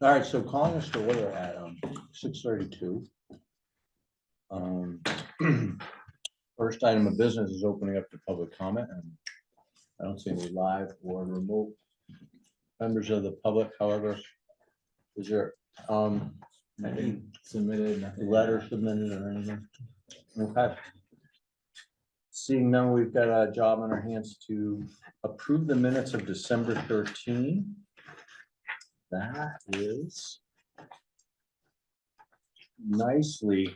All right, so calling us to order at um six thirty-two. Um, First item of business is opening up to public comment and I don't see any live or remote members of the public, however. Is there um any submitted, letter submitted or anything? Okay. Seeing none, we've got a job on our hands to approve the minutes of December thirteen. That is nicely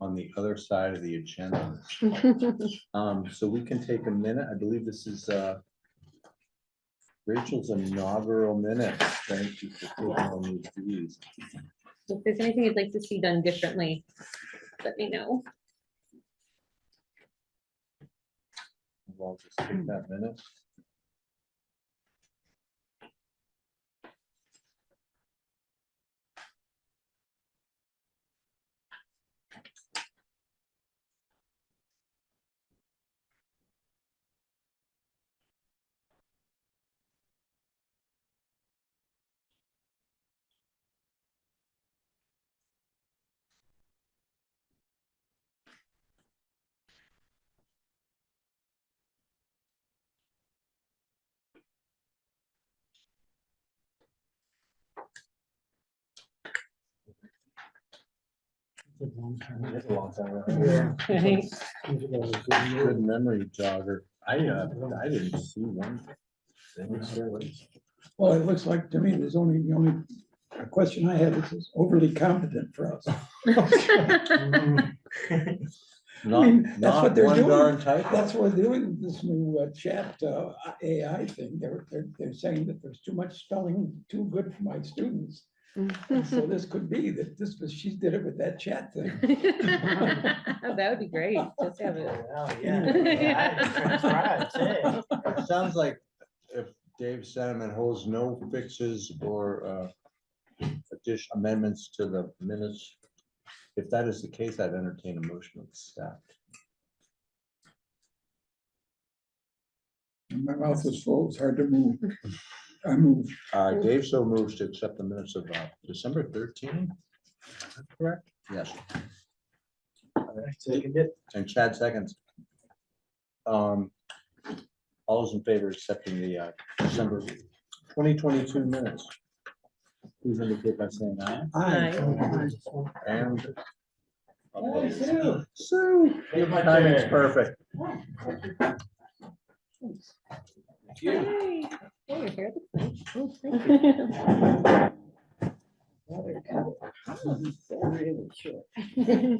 on the other side of the agenda. Um, so we can take a minute. I believe this is uh Rachel's inaugural minutes. Thank you for taking on these. If there's anything you'd like to see done differently, let me know. We'll just take that minute. It's a long time ago. Right. Good memory jogger. I, uh, I didn't see one. Well, it looks like to me, there's only, the only question I have is is overly competent for us. Not, mean, that's not what they're one doing. darn typo. That's what they're doing, this new uh, chat uh, AI thing. They're, they're, they're saying that there's too much spelling, too good for my students. And So this could be that this was, she did it with that chat thing. That would be great, just have it. Oh, yeah. Yeah, I transcribed, too. It sounds like if Dave Sentiment holds no fixes or uh, addition amendments to the minutes. If that is the case, I'd entertain a motion of staff. My mouth is full, it's hard to move. I move, Uh, Dave so moves to accept the minutes of uh, December thirteen. Correct? Yes, Second it. and Chad seconds. Um, all those in favor of accepting the uh, December twenty twenty-two minutes. Please indicate by saying aye. I, And. Sue. Sue. Give my Timing's chair. perfect. Yay. Oh, your hair looks nice. Oh, thank you.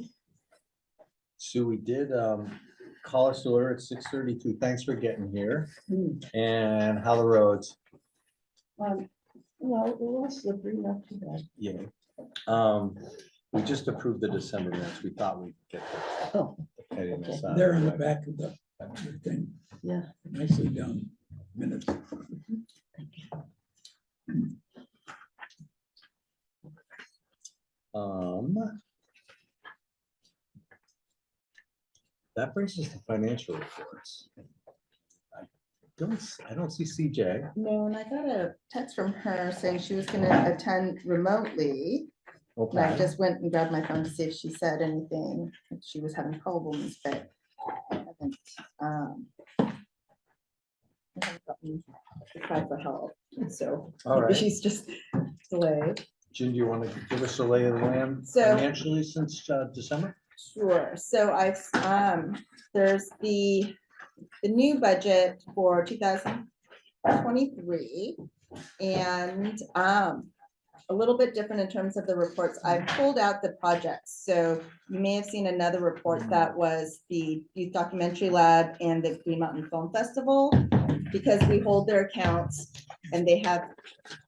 Sue, we did um call us to order at six thirty-two. Thanks for getting here. And how the roads? Um, well, it was slippery, not too bad. Yeah. Um, we just approved the December minutes. We thought we'd get. the- Oh, the pettiness out they're in the back of the the thing, yeah. nicely done minutes. Um. That brings us to financial reports. I Don't, s- I don't see CJ. No, and I got a text from her saying she was gonna attend remotely. And I Okay. just went and grabbed my phone to see if she said anything. She was having problems, but I haven't. um, I haven't gotten to Try for help, so All right. she's just delayed. Jim, do you want to give us a lay of the land So- financially since uh, December? Sure, so I've, um, there's the, the new budget for two thousand twenty-three. And, um, a little bit different in terms of the reports. I've pulled out the projects, so you may have seen another report that was the Youth Documentary Lab and the Green Mountain Film Festival. Because we hold their accounts and they have,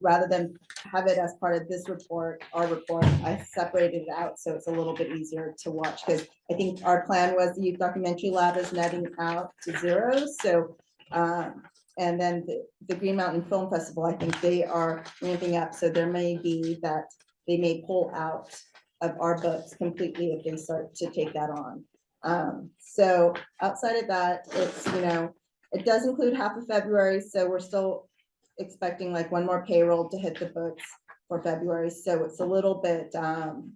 rather than have it as part of this report, our report, I separated it out, so it's a little bit easier to watch, because I think our plan was the youth documentary lab is netting out to zero, so. Um, and then the, the Green Mountain Film Festival, I think they are ramping up, so there may be that they may pull out of our books completely if they start to take that on. Um, so outside of that, it's, you know, it does include half of February, so we're still expecting like one more payroll to hit the books. for February, so it's a little bit, um,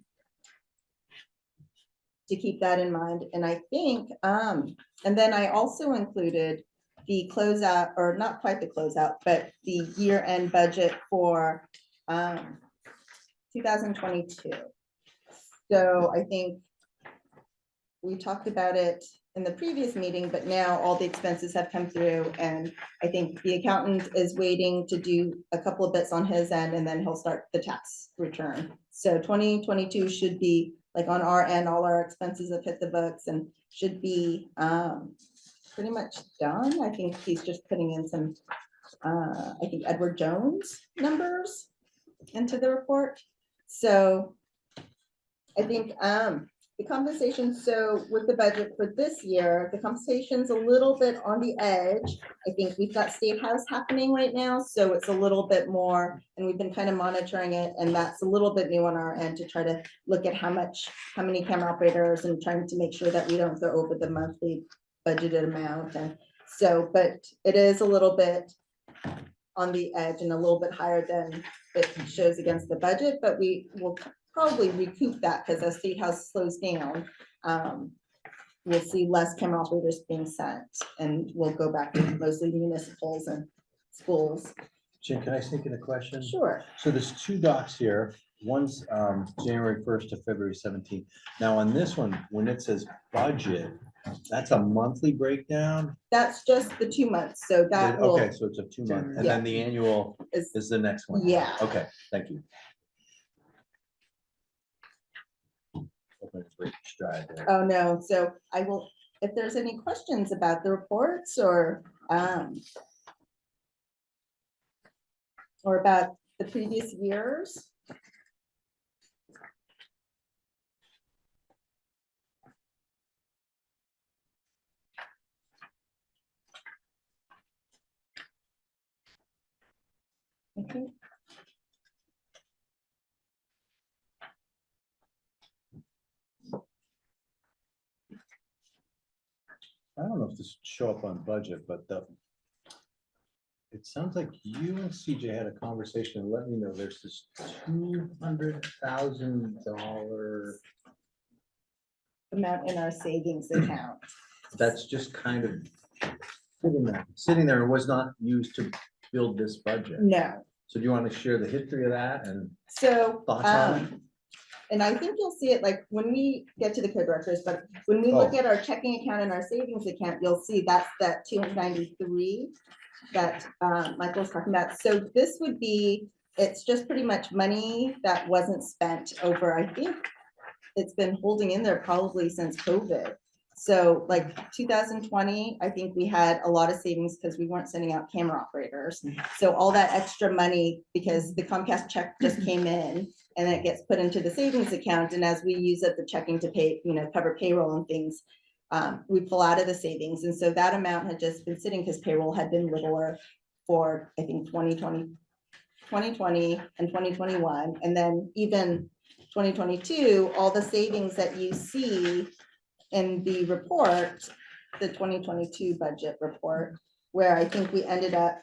to keep that in mind, and I think, um, and then I also included the closeout, or not quite the closeout, but the year-end budget for, um, two thousand twenty-two. So I think we talked about it in the previous meeting, but now all the expenses have come through and I think the accountant is waiting to do a couple of bits on his end and then he'll start the tax return. So twenty twenty-two should be, like on our end, all our expenses have hit the books and should be um pretty much done. I think he's just putting in some, uh, I think Edward Jones numbers into the report. So I think um the compensation, so with the budget for this year, the compensation's a little bit on the edge. I think we've got State House happening right now, so it's a little bit more, and we've been kind of monitoring it, and that's a little bit new on our end to try to look at how much, how many camera operators and trying to make sure that we don't go over the monthly budgeted amount and so, but it is a little bit on the edge and a little bit higher than it shows against the budget, but we will probably recoup that because as State House slows down, um, we'll see less camera operators being sent and we'll go back to mostly municipals and schools. Jim, can I sneak in a question? Sure. So there's two docs here. One's um January first to February seventeenth. Now on this one, when it says budget, that's a monthly breakdown? That's just the two months, so that will, Okay, so it's a two month, and then the annual is, is the next one. yeah. Okay, thank you. Oh, no, so I will, if there's any questions about the reports or, um, or about the previous years. Okay. I don't know if this show up on budget, but the. It sounds like you and CJ had a conversation and let me know there's this two hundred thousand dollar, amount in our savings account. that's just kind of. Sitting there, sitting there and was not used to build this budget. No, So do you want to share the history of that and so, thoughts on it? um, and I think you'll see it like when we get to the co-directors, but when we look Oh. at our checking account and our savings account, you'll see that's that two hundred ninety-three that, um, Michael's talking about. So this would be, it's just pretty much money that wasn't spent over, I think, it's been holding in there probably since COVID. So like two thousand twenty, I think we had a lot of savings because we weren't sending out camera operators. So all that extra money, because the Comcast check just came in and then it gets put into the savings account. And as we use up the checking to pay, you know, cover payroll and things, um, we pull out of the savings. And so that amount had just been sitting because payroll had been littler for, I think, 2020, 2020 and twenty twenty-one. And then even twenty twenty-two, all the savings that you see in the report, the twenty twenty-two budget report, where I think we ended up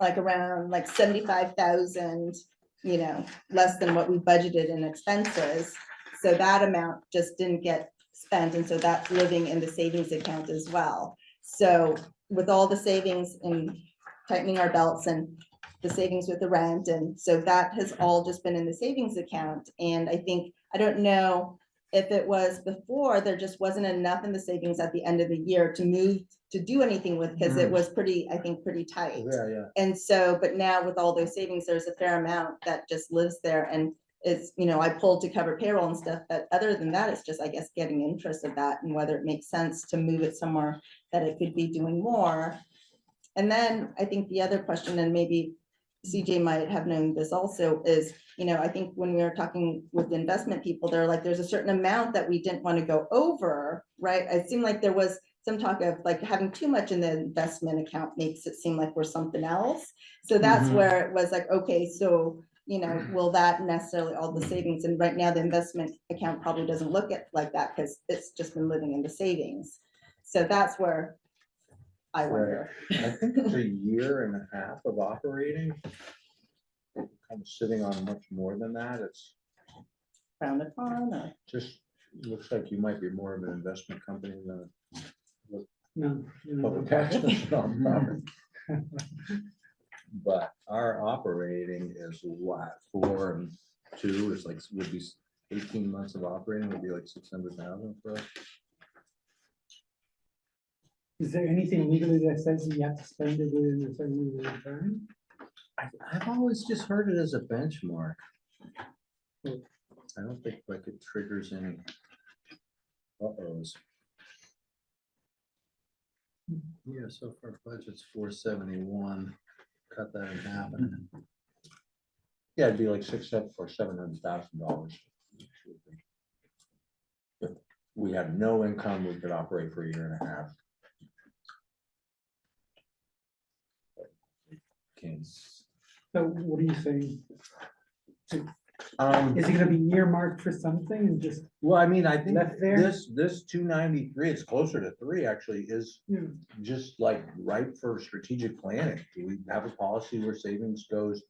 like around like seventy-five thousand, you know, less than what we budgeted in expenses. So that amount just didn't get spent, and so that's living in the savings account as well. So with all the savings and tightening our belts and the savings with the rent, and so that has all just been in the savings account. And I think, I don't know if it was before, there just wasn't enough in the savings at the end of the year to move, to do anything with, because it Mhm. was pretty, I think, pretty tight. Yeah, yeah. And so, but now with all those savings, there's a fair amount that just lives there and it's, you know, I pulled to cover payroll and stuff, but other than that, it's just, I guess, getting interest of that and whether it makes sense to move it somewhere that it could be doing more. And then I think the other question, and maybe CJ might have known this also, is, you know, I think when we were talking with the investment people, they're like, there's a certain amount that we didn't want to go over, right? It seemed like there was some talk of like having too much in the investment account makes it seem like we're something else. So that's Mhm. where it was like, okay, so, you know, will that necessarily all the savings? And right now, the investment account probably doesn't look at like that because it's just been living in the savings. So that's where I wonder. I think it's a year and a half of operating. I'm sitting on much more than that. It's Found or? just, looks like you might be more of an investment company than No. a public access nonprofit. But our operating is what, four and two is like, would be eighteen months of operating would be like six hundred thousand for us. Is there anything legally that says you have to spend it within a certain period of time? I, I've always just heard it as a benchmark. Hmm. I don't think like it triggers any. Uh-ohs. Yeah, so far budget's four seventy-one, cut that in half. and Yeah, it'd be like six, seven, or seven hundred thousand dollars. If we had no income, we could operate for a year and a half. Can't. So what do you saying? Um, Is it gonna be earmarked for something and just, well, I mean, I think Left there? this, this two ninety-three, it's closer to three actually, is you know, just like ripe for strategic planning. Do we have a policy where savings goes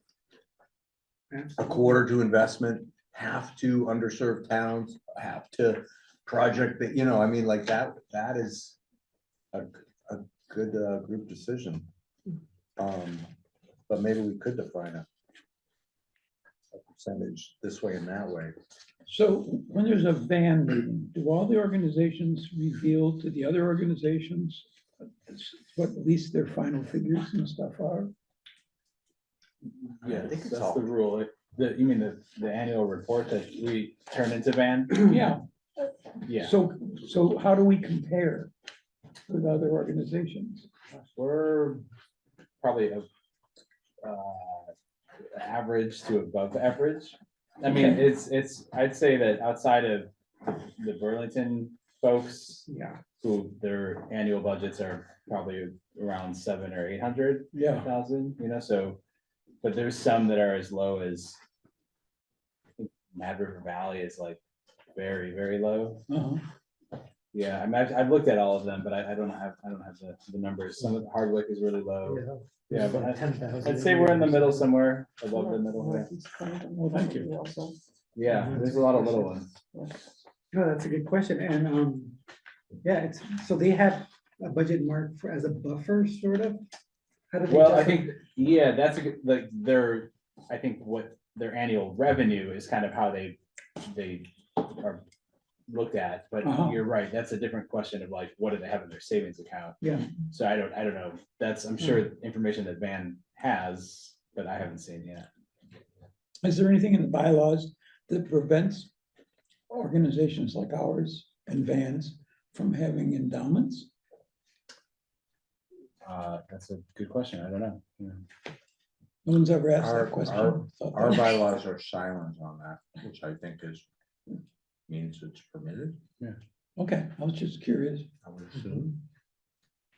a quarter to investment, half to underserved towns, half to project that, you know, I mean, like that, that is a, a good, uh, group decision. Um, but maybe we could define a percentage this way and that way. So when there's a van meeting, do all the organizations reveal to the other organizations what at least their final figures and stuff are? Yeah, I think That's all- the rule. The, you mean the, the annual report that we turn into van? Yeah, Yeah, so, so how do we compare with other organizations? we're probably a, uh, average to above average. I mean, it's, it's, I'd say that outside of the Burlington folks yeah, who their annual budgets are probably around seven or eight hundred Yeah, thousand, you know, so. But there's some that are as low as. I think Mad River Valley is like very, very low. uh-huh. Yeah, I mean, I've, I've looked at all of them, but I, I don't have, I don't have the, the numbers. Some of the Hardwick is really low. Yeah, but I- I'd say we're in the middle somewhere, above the middle. yeah. well, thank you. Yeah, there's a lot of little ones. no, that's a good question, and, um, yeah, it's, so they have a budget mark for, as a buffer, sort of? How do they Well, I justify- think, yeah, that's a good, like, their, I think what their annual revenue is kind of how they, they are looked at, but Uh-huh. you're right, that's a different question of like, what do they have in their savings account? Yeah. So I don't, I don't know, that's, I'm sure information that Van has, but I haven't seen yet. Is there anything in the bylaws that prevents organizations like ours and vans from having endowments? Uh, that's a good question, I don't know. Yeah. No one's ever asked Our- that question. our- Thought Our that- bylaws are silent on that, which I think is, means it's permitted, Yeah. Okay, I was just curious. I would assume.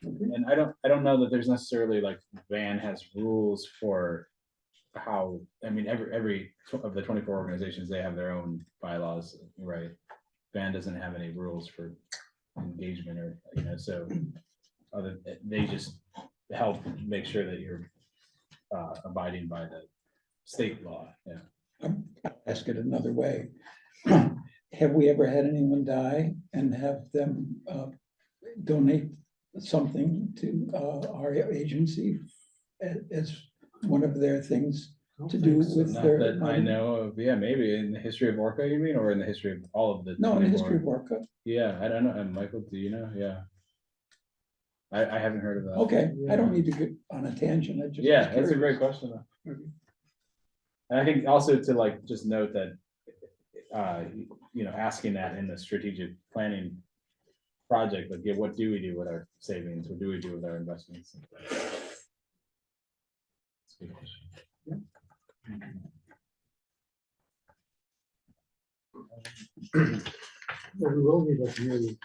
And I don't, I don't know that there's necessarily like Van has rules for how, I mean, every, every tw- of the twenty-four organizations, they have their own bylaws, right? Van doesn't have any rules for engagement or, you know, so other, they just help make sure that you're uh, abiding by the state law, yeah. Ask it another way. Have we ever had anyone die and have them uh, donate something to uh, our agency a- as one of their things to do with Not their? that I money? know of, yeah, maybe in the history of Orca, you mean, or in the history of all of the? No, in the 24? history of Orca. Yeah, I don't know. And Michael, do you know? Yeah. I, I haven't heard of that. Okay, I don't need to get on a tangent. I just. was Yeah, that's a curious. great question. though. And I think also to like, just note that, uh, you know, asking that in the strategic planning project, like, yeah, what do we do with our savings? What do we do with our investments? Question. Well, we will need a new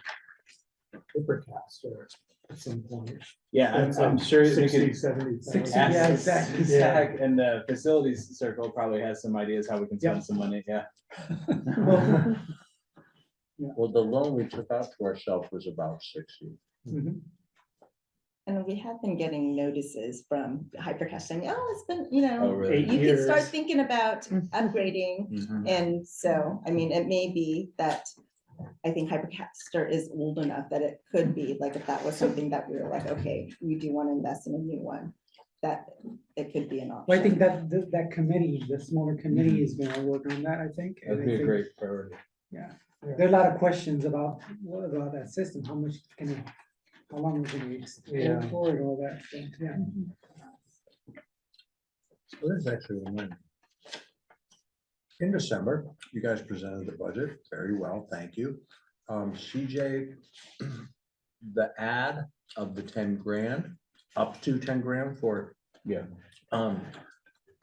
Hypercaster at some point. Yeah, I'm, That's I'm like sure we 60, could 70. Sixty, ask yeah, exactly. Zach and the facilities circle probably has some ideas how we can spend Yep. some money, yeah. Well, Well, the loan we took out to ourselves was about sixty. mhm. And we have been getting notices from Hypercast saying, oh, it's been, you Oh, know, really? Eight you can start years. thinking about upgrading. Mhm. And so, I mean, it may be that I think Hypercaster is old enough that it could be, like, if that was something that we were like, okay, we do want to invest in a new one, that it could be an option. Well, I think that, that- that committee, the smaller committee is gonna work on that, I think. and That'd I be a think- great priority. Yeah, there are a lot of questions about, what about that system, how much can it, how long can we Yeah. extend for it, all that, so, yeah. So this is actually a win. In December, you guys presented the budget very well, thank you. Um, CJ, the ad of the ten grand, up to ten grand for, Yeah. um.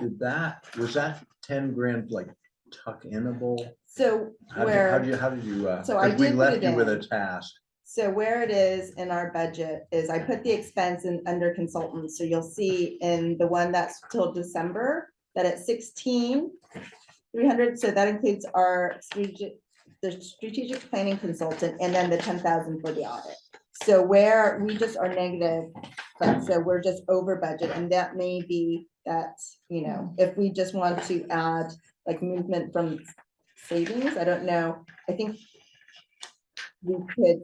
Did that, was that ten grand like tuck inable? So How did you, how where. did you, how did you, uh, So I 'cause we did put left it you with a task. So where it is in our budget is I put the expense in under consultants, so you'll see in the one that's till December, that at sixteen. Three hundred, so that includes our strategic, the strategic planning consultant, and then the ten thousand for the audit. So where we just are negative, but so we're just over budget, and that may be that, you know, if we just want to add like movement from savings, I don't know, I think we could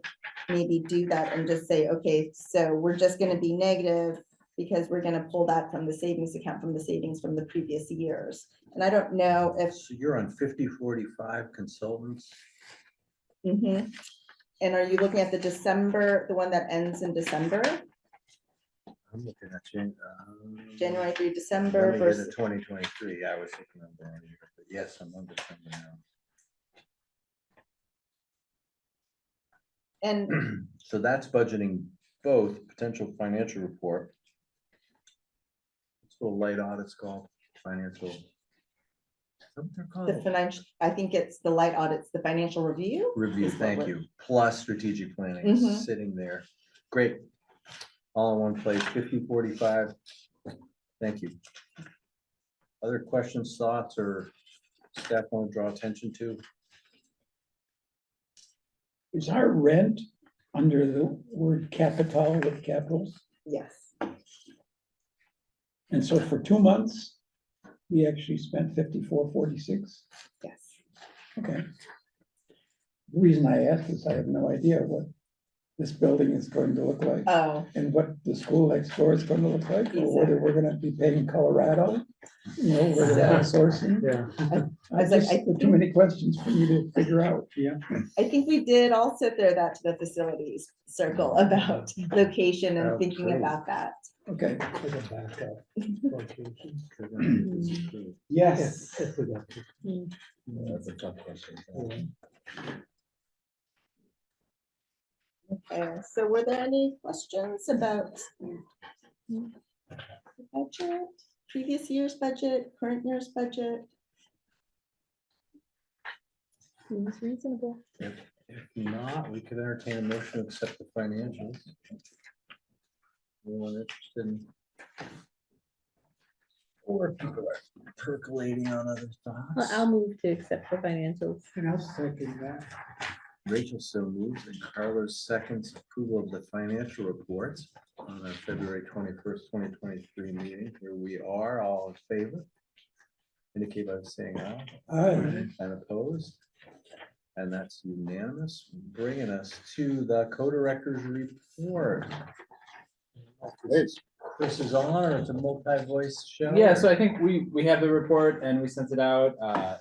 maybe do that and just say, okay, so we're just gonna be negative because we're gonna pull that from the savings account, from the savings from the previous years. And I don't know if, So you're on fifty, forty-five consultants? mhm. and are you looking at the December, the one that ends in December, I'm looking at Jan. um, January through Let December me versus, twenty twenty-three, I was thinking of that, but yes, I'm on December and. So that's budgeting both potential financial report. It's a light audits called financial. is that what they're the called? financial, I think it's the light audits, the financial review. Review, is what thank we're- you, plus strategic planning, Mhm. sitting there, great. All in one place, fifty, forty-five, thank you. Other questions, thoughts, or staff want to draw attention to? Is our rent under the word capital with capitals? Yes, And so for two months, we actually spent fifty-four, forty-six. yes. Okay. The reason I ask is I have no idea what this building is going to look like Oh, and what the school next door is going to look like, or whether we're gonna be paying Colorado. You know, whether we're outsourcing. Yeah. I was like, just, I there too many questions for you to figure out. Yeah. I think we did also there that to the facilities circle oh. about location and Oh, thinking true. about that. Okay, Like a backup location. Yes. If we got to. That's a tough question. Okay, so were there any questions about the budget, previous year's budget, current year's budget? Seems reasonable. If not, we could entertain a motion to accept the financials. Anyone interested in? Or people are percolating on other Well, thoughts. I'll move to accept the financials. And I'll second that. Rachel so moves and Carlos seconds approval of the financial reports on our February twenty-first, twenty twenty-three meeting. Here we are, all in favor. Indicate by saying aye. Aye. And opposed? And that's unanimous, bringing us to the co-director's report. Chris is on, or it's a multi-voice show? Yeah, so I think we, we have the report and we sent it out. uh,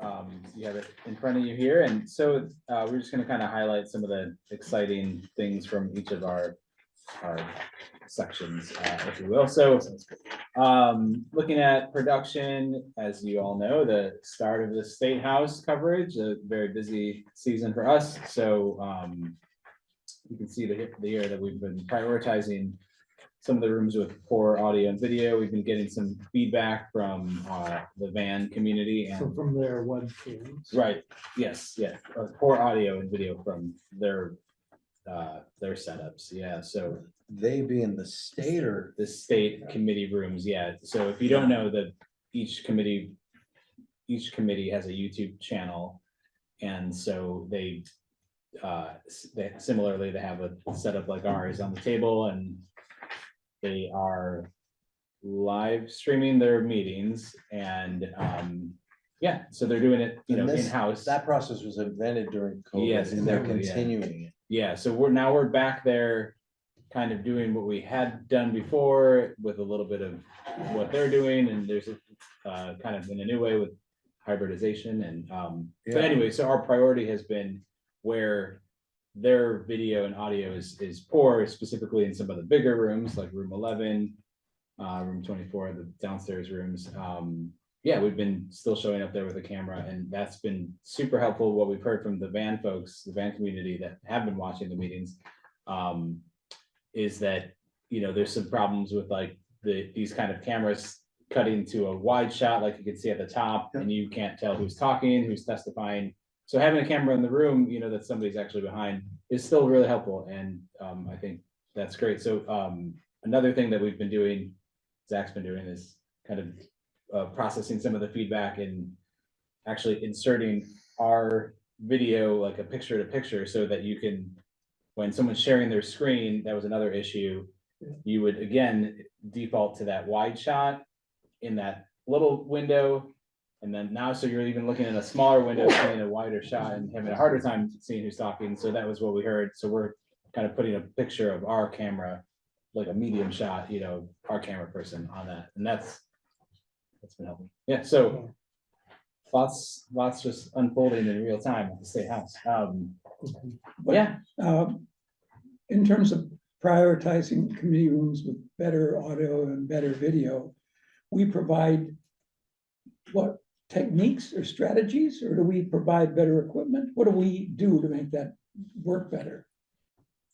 Um, you have it in front of you here, and so, uh, we're just gonna kind of highlight some of the exciting things from each of our, our sections, uh, if you will. So, um, looking at production, as you all know, the start of the State House coverage, a very busy season for us, so, um, you can see the, the year that we've been prioritizing some of the rooms with poor audio and video. We've been getting some feedback from uh, the van community So and, from their web cams. right, yes, yeah, uh, poor audio and video from their uh, their setups, yeah, so They being the state or, the state committee rooms, yeah. So if you don't know that each committee, each committee has a YouTube channel. And so they uh, s- they similarly, they have a setup like ours on the table and they are live streaming their meetings and, um, yeah, so they're doing it, you know, And this- in-house. That process was invented during Yes, COVID and they're exactly, yeah. continuing it. Yeah, so we're now we're back there, kind of doing what we had done before with a little bit of what they're doing, and there's a uh, kind of in a new way with hybridization and um, but Yeah. anyway, so our priority has been where their video and audio is is poor, specifically in some of the bigger rooms like room eleven, uh, room twenty-four, the downstairs rooms. Um, yeah, we've been still showing up there with a camera and that's been super helpful. What we've heard from the van folks, the van community that have been watching the meetings. Um, is that, you know, there's some problems with like the, these kind of cameras cutting to a wide shot, like you can see at the top, and you can't tell who's talking, who's testifying. So having a camera in the room, you know, that somebody's actually behind is still really helpful and um, I think that's great. So um, another thing that we've been doing, Zach's been doing is kind of uh, processing some of the feedback and actually inserting our video like a picture to picture so that you can, when someone's sharing their screen, that was another issue. You would again default to that wide shot in that little window. And then now, so you're even looking at a smaller window, seeing a wider shot and having a harder time seeing who's talking. So that was what we heard. So we're kind of putting a picture of our camera, like a medium shot, you know, our camera person on that. And that's, that's been helping. Yeah, so lots, lots just unfolding in real time at the State House. Um, But, yeah, um, In terms of prioritizing committee rooms with better audio and better video, we provide what techniques or strategies, or do we provide better equipment? What do we do to make that work better?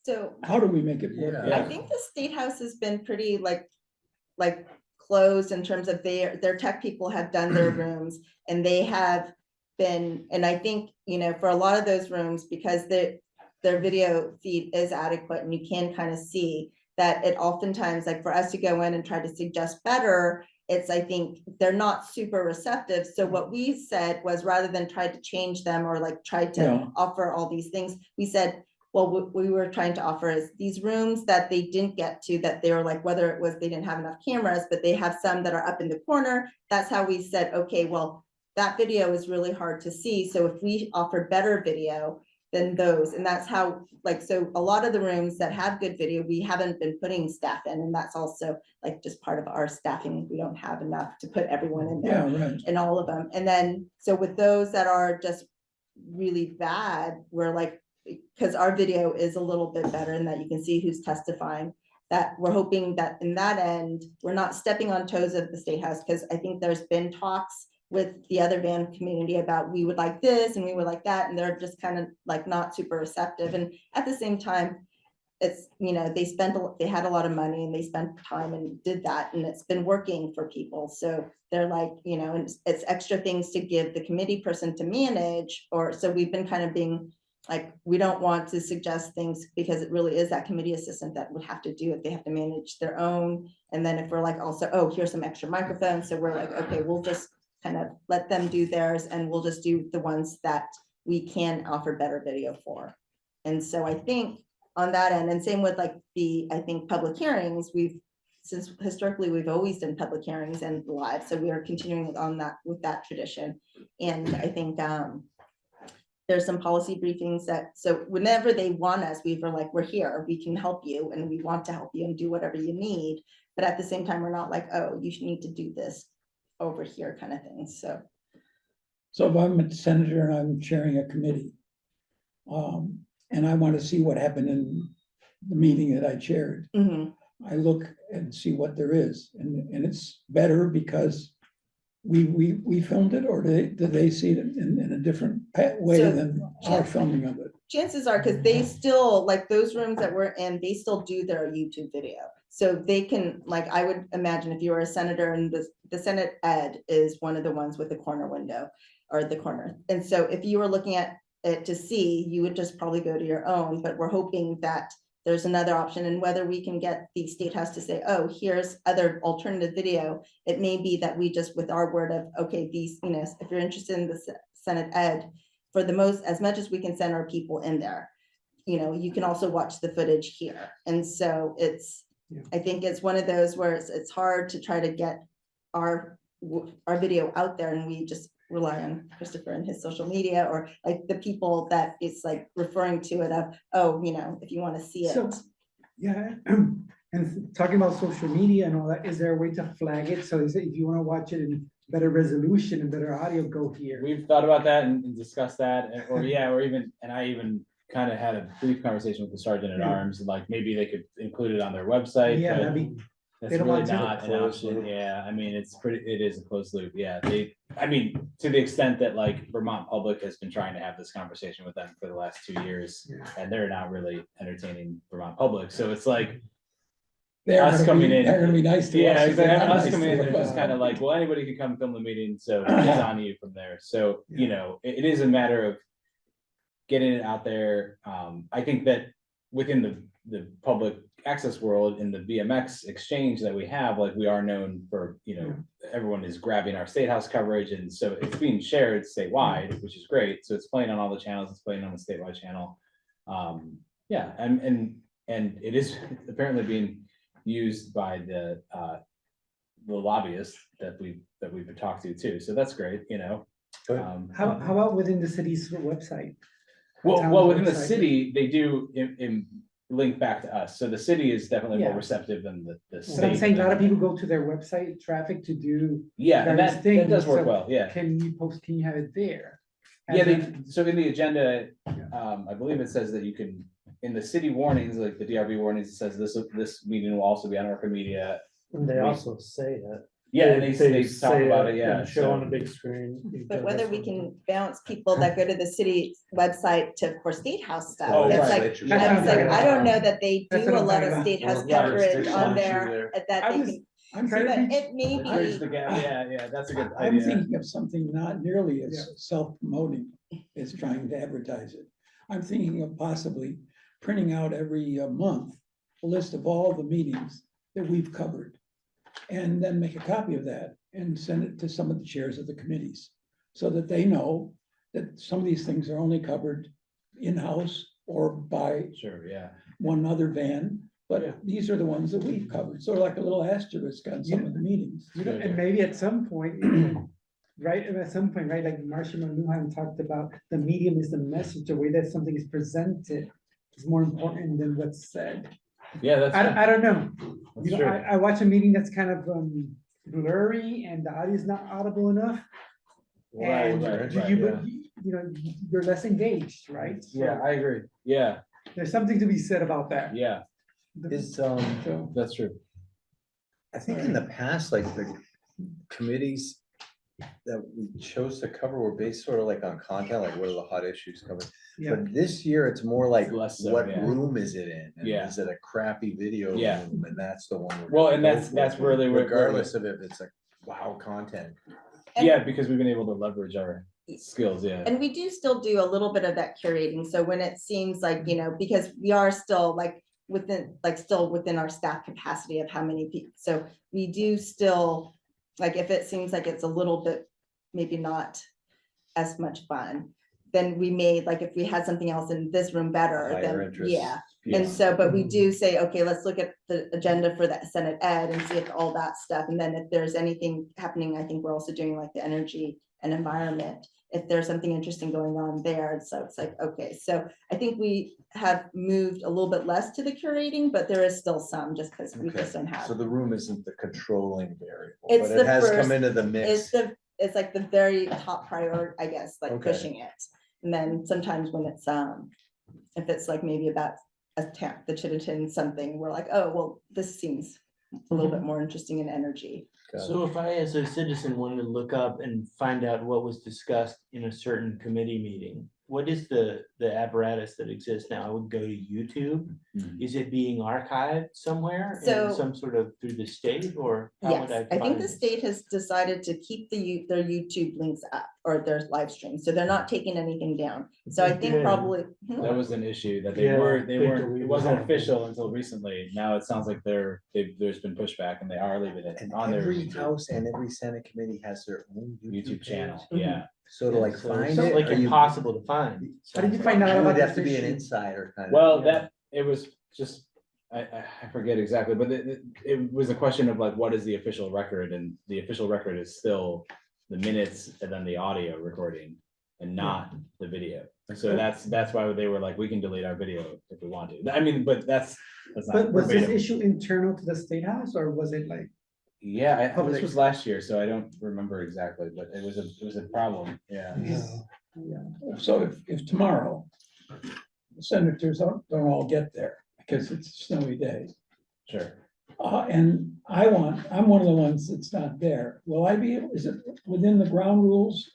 So How do we make it work? Yeah. better? I think the State House has been pretty like, like closed in terms of their, their tech people have done their rooms and they have been, and I think, you know, for a lot of those rooms, because their, their video feed is adequate and you can kind of see that it oftentimes, like for us to go in and try to suggest better, it's, I think, they're not super receptive. So mm. what we said was rather than try to change them or like try to Yeah. offer all these things, we said, well, what we were trying to offer is these rooms that they didn't get to, that they were like, whether it was they didn't have enough cameras, but they have some that are up in the corner. That's how we said, okay, well, that video is really hard to see. So if we offer better video than those, and that's how, like, so a lot of the rooms that have good video, we haven't been putting staff in, and that's also like just part of our staffing. We don't have enough to put everyone in there Yeah, right. in all of them. And then, so with those that are just really bad, we're like, because our video is a little bit better in that you can see who's testifying. That we're hoping that in that end, we're not stepping on toes of the State House, because I think there's been talks with the other van community about we would like this and we would like that, and they're just kind of like not super receptive. And at the same time, it's, you know, they spent, a they had a lot of money and they spent time and did that, and it's been working for people. So they're like, you know, and it's- it's extra things to give the committee person to manage, or, so we've been kind of being like, we don't want to suggest things because it really is that committee assistant that would have to do it. They have to manage their own. And then if we're like also, oh, here's some extra microphones, so we're like, okay, we'll just kind of let them do theirs and we'll just do the ones that we can offer better video for. And so I think on that end, and same with like the, I think, public hearings, we've, since historically, we've always done public hearings and live, so we are continuing on that, with that tradition. And I think, um, there's some policy briefings that, so whenever they want us, we were like, we're here, we can help you, and we want to help you and do whatever you need. But at the same time, we're not like, oh, you need to do this over here kind of thing, so. So if I'm a senator and I'm chairing a committee, um, and I want to see what happened in the meeting that I chaired, mhm. I look and see what there is, and, and it's better because we, we, we filmed it, or do they, do they see it in, in a different way So- than our filming of it? chances are, because they still, like those rooms that we're in, they still do their YouTube video. So they can, like, I would imagine if you were a senator and the, the Senate Ed is one of the ones with the corner window or the corner. And so if you were looking at it to see, you would just probably go to your own, but we're hoping that there's another option and whether we can get the state house to say, oh, here's other alternative video. It may be that we just with our word of, okay, these, you know, if you're interested in the Senate Ed, for the most, as much as we can send our people in there, you know, you can also watch the footage here. And so it's, Yeah. I think it's one of those where it's, it's hard to try to get our, our video out there and we just rely on Christopher and his social media or like the people that it's like referring to it of, oh, you know, if you want to see it. So- Yeah, and talking about social media and all that, is there a way to flag it? So is it, if you wanna watch it in better resolution and better audio, go here? We've thought about that and and discussed that, and- or yeah, or even, and I even kind of had a brief conversation with the sergeant at Yeah. arms, like maybe they could include it on their website. Yeah, but that'd be, That's they don't really want to. not an Closed option, loop. yeah, I mean, it's pretty, it is a closed loop, yeah, they, I mean, to the extent that like Vermont Public has been trying to have this conversation with them for the last two years. Yeah. And they're not really entertaining Vermont Public, so it's like, They're Us gonna coming be- in- They're gonna be nice to us. yeah, if they're exactly, not us nice coming in, to they're just kind of like, well, anybody can come film the meeting, so it's on you from there, so, you know, it, it is a matter of. Getting it out there, um, I think that within the, the public access world, in the VMX exchange that we have, like, we are known for, you know. Everyone is grabbing our state house coverage, and so it's being shared statewide, which is great, so it's playing on all the channels, it's playing on the statewide channel. Um, yeah, and, and, and it is apparently being used by the, uh. The lobbyists that we, that we've talked to too, so that's great, you know. Um, How, how about within the city's website? Well, town's well, within the website? city, they do in, in link back to us, so the city is definitely more Yeah. receptive than the, the But I'm saying a lot of people go to their website traffic to do, Yeah, and various that, that does things, work so well, yeah. can you post, can you have it there? Yeah, And they, then- so in the agenda, Yeah. um, I believe it says that you can, in the city warnings, like the DRB warnings, it says this, this meeting will also be on Orca Media. And they also say it. Yeah, and they, they talk say about it, yeah. and Show on so- a big screen. you But can- whether we can bounce people that go to the city website to, for State House stuff, Oh, that's right. like, Legislature That's I what I'm like, talking I don't know that they That's do what a I'm lot of about. State House Yeah, coverage there's on some there, issue uh, that I they was- can, I'm trying to thinking, it may Bridge be, gap, yeah, yeah, that's a good I'm idea. thinking of something not nearly as self-promoting as trying to advertise it. I'm thinking of possibly printing out every uh, month a list of all the meetings that we've covered. And then make a copy of that and send it to some of the chairs of the committees, so that they know that some of these things are only covered in-house or by Sure, yeah. one other van. Yeah. But these are the ones that we've covered, sort of like a little asterisk on some of the meetings. You know, Good and idea. maybe at some point, right, at some point, right, like Marshall McLuhan talked about, the medium is the message, the way that something is presented is more important than what's said. Yeah, that's. I, don't- I don't know, that's you know, true. I, I watch a meeting that's kind of um blurry and the audio is not audible enough. Right, And right, do right, you, yeah. you you know, you're less engaged, right? So Yeah, I agree, yeah, There's something to be said about that. yeah, Is, um, So, that's true. I think in the past, like the committees that we chose to cover were based sort of like on content, like what are the hot issues covered? yeah, But this year, it's more like, Less so, what yeah. room is it in? And Yeah. Is it a crappy video Yeah. room? And that's the one. we're Well, gonna and go that's, for, that's where they were. Regardless of if it's like, wow, content. And- Yeah, because we've been able to leverage our skills, yeah. and we do still do a little bit of that curating, so when it seems like, you know, because we are still like within, like still within our staff capacity of how many people, so we do still, like, if it seems like it's a little bit, maybe not as much fun, then we made, like, if we had something else in this room better, Higher then, interest yeah. Yeah. And so, but we mm-hmm. do say, okay, let's look at the agenda for that Senate Ed and see if all that stuff, and then if there's anything happening, I think we're also doing like the energy and environment. If there's something interesting going on there, and so it's like, okay, so I think we have moved a little bit less to the curating, but there is still some, just because we Okay, just don't have. So the room isn't the controlling variable, It's but it the has come into the It's mix. the, it's like the very top priority, I guess, like Okay. pushing it. And then sometimes when it's, um, if it's like maybe about a town, the Chittenden something, we're like, oh, well, this seems a little bit more interesting in energy. So if I, as a citizen, wanted to look up and find out what was discussed in a certain committee meeting, what is the, the apparatus that exists now? I would go to YouTube. Mhm. Is it being archived somewhere So- in some sort of through the state or? how would Yes, I think the it? state has decided to keep the, their YouTube links up. or their live streams, so they're not taking anything down. So I think Yeah. probably. Hmm? That was an issue that they Yeah, weren't, they they weren't, it wasn't that. official until recently. Now it sounds like they're, they've, there's been pushback and they are leaving it And on their every house and every senate committee has their own YouTube channel, page. yeah. So to like So find it's it. Like or you- impossible to find. How did you find out You about would have to be an issue? insider kind of. Well, Yeah. that, it was just, I, I, I forget exactly, but it, it- it was a question of like, what is the official record? And the official record is still the minutes and then the audio recording and not the video. So that's, that's why they were like, we can delete our video if we want to. I mean, but that's, that's not But was this verbatim. issue internal to the state house or was it like? Yeah, I- this was last year, so I don't remember exactly, but it was a, it was a problem, yeah. Yeah, so if, if tomorrow, the senators don't, don't all get there because it's a snowy day. Sure. Uh, and I want, I'm one of the ones that's not there. Will I be, is it within the ground rules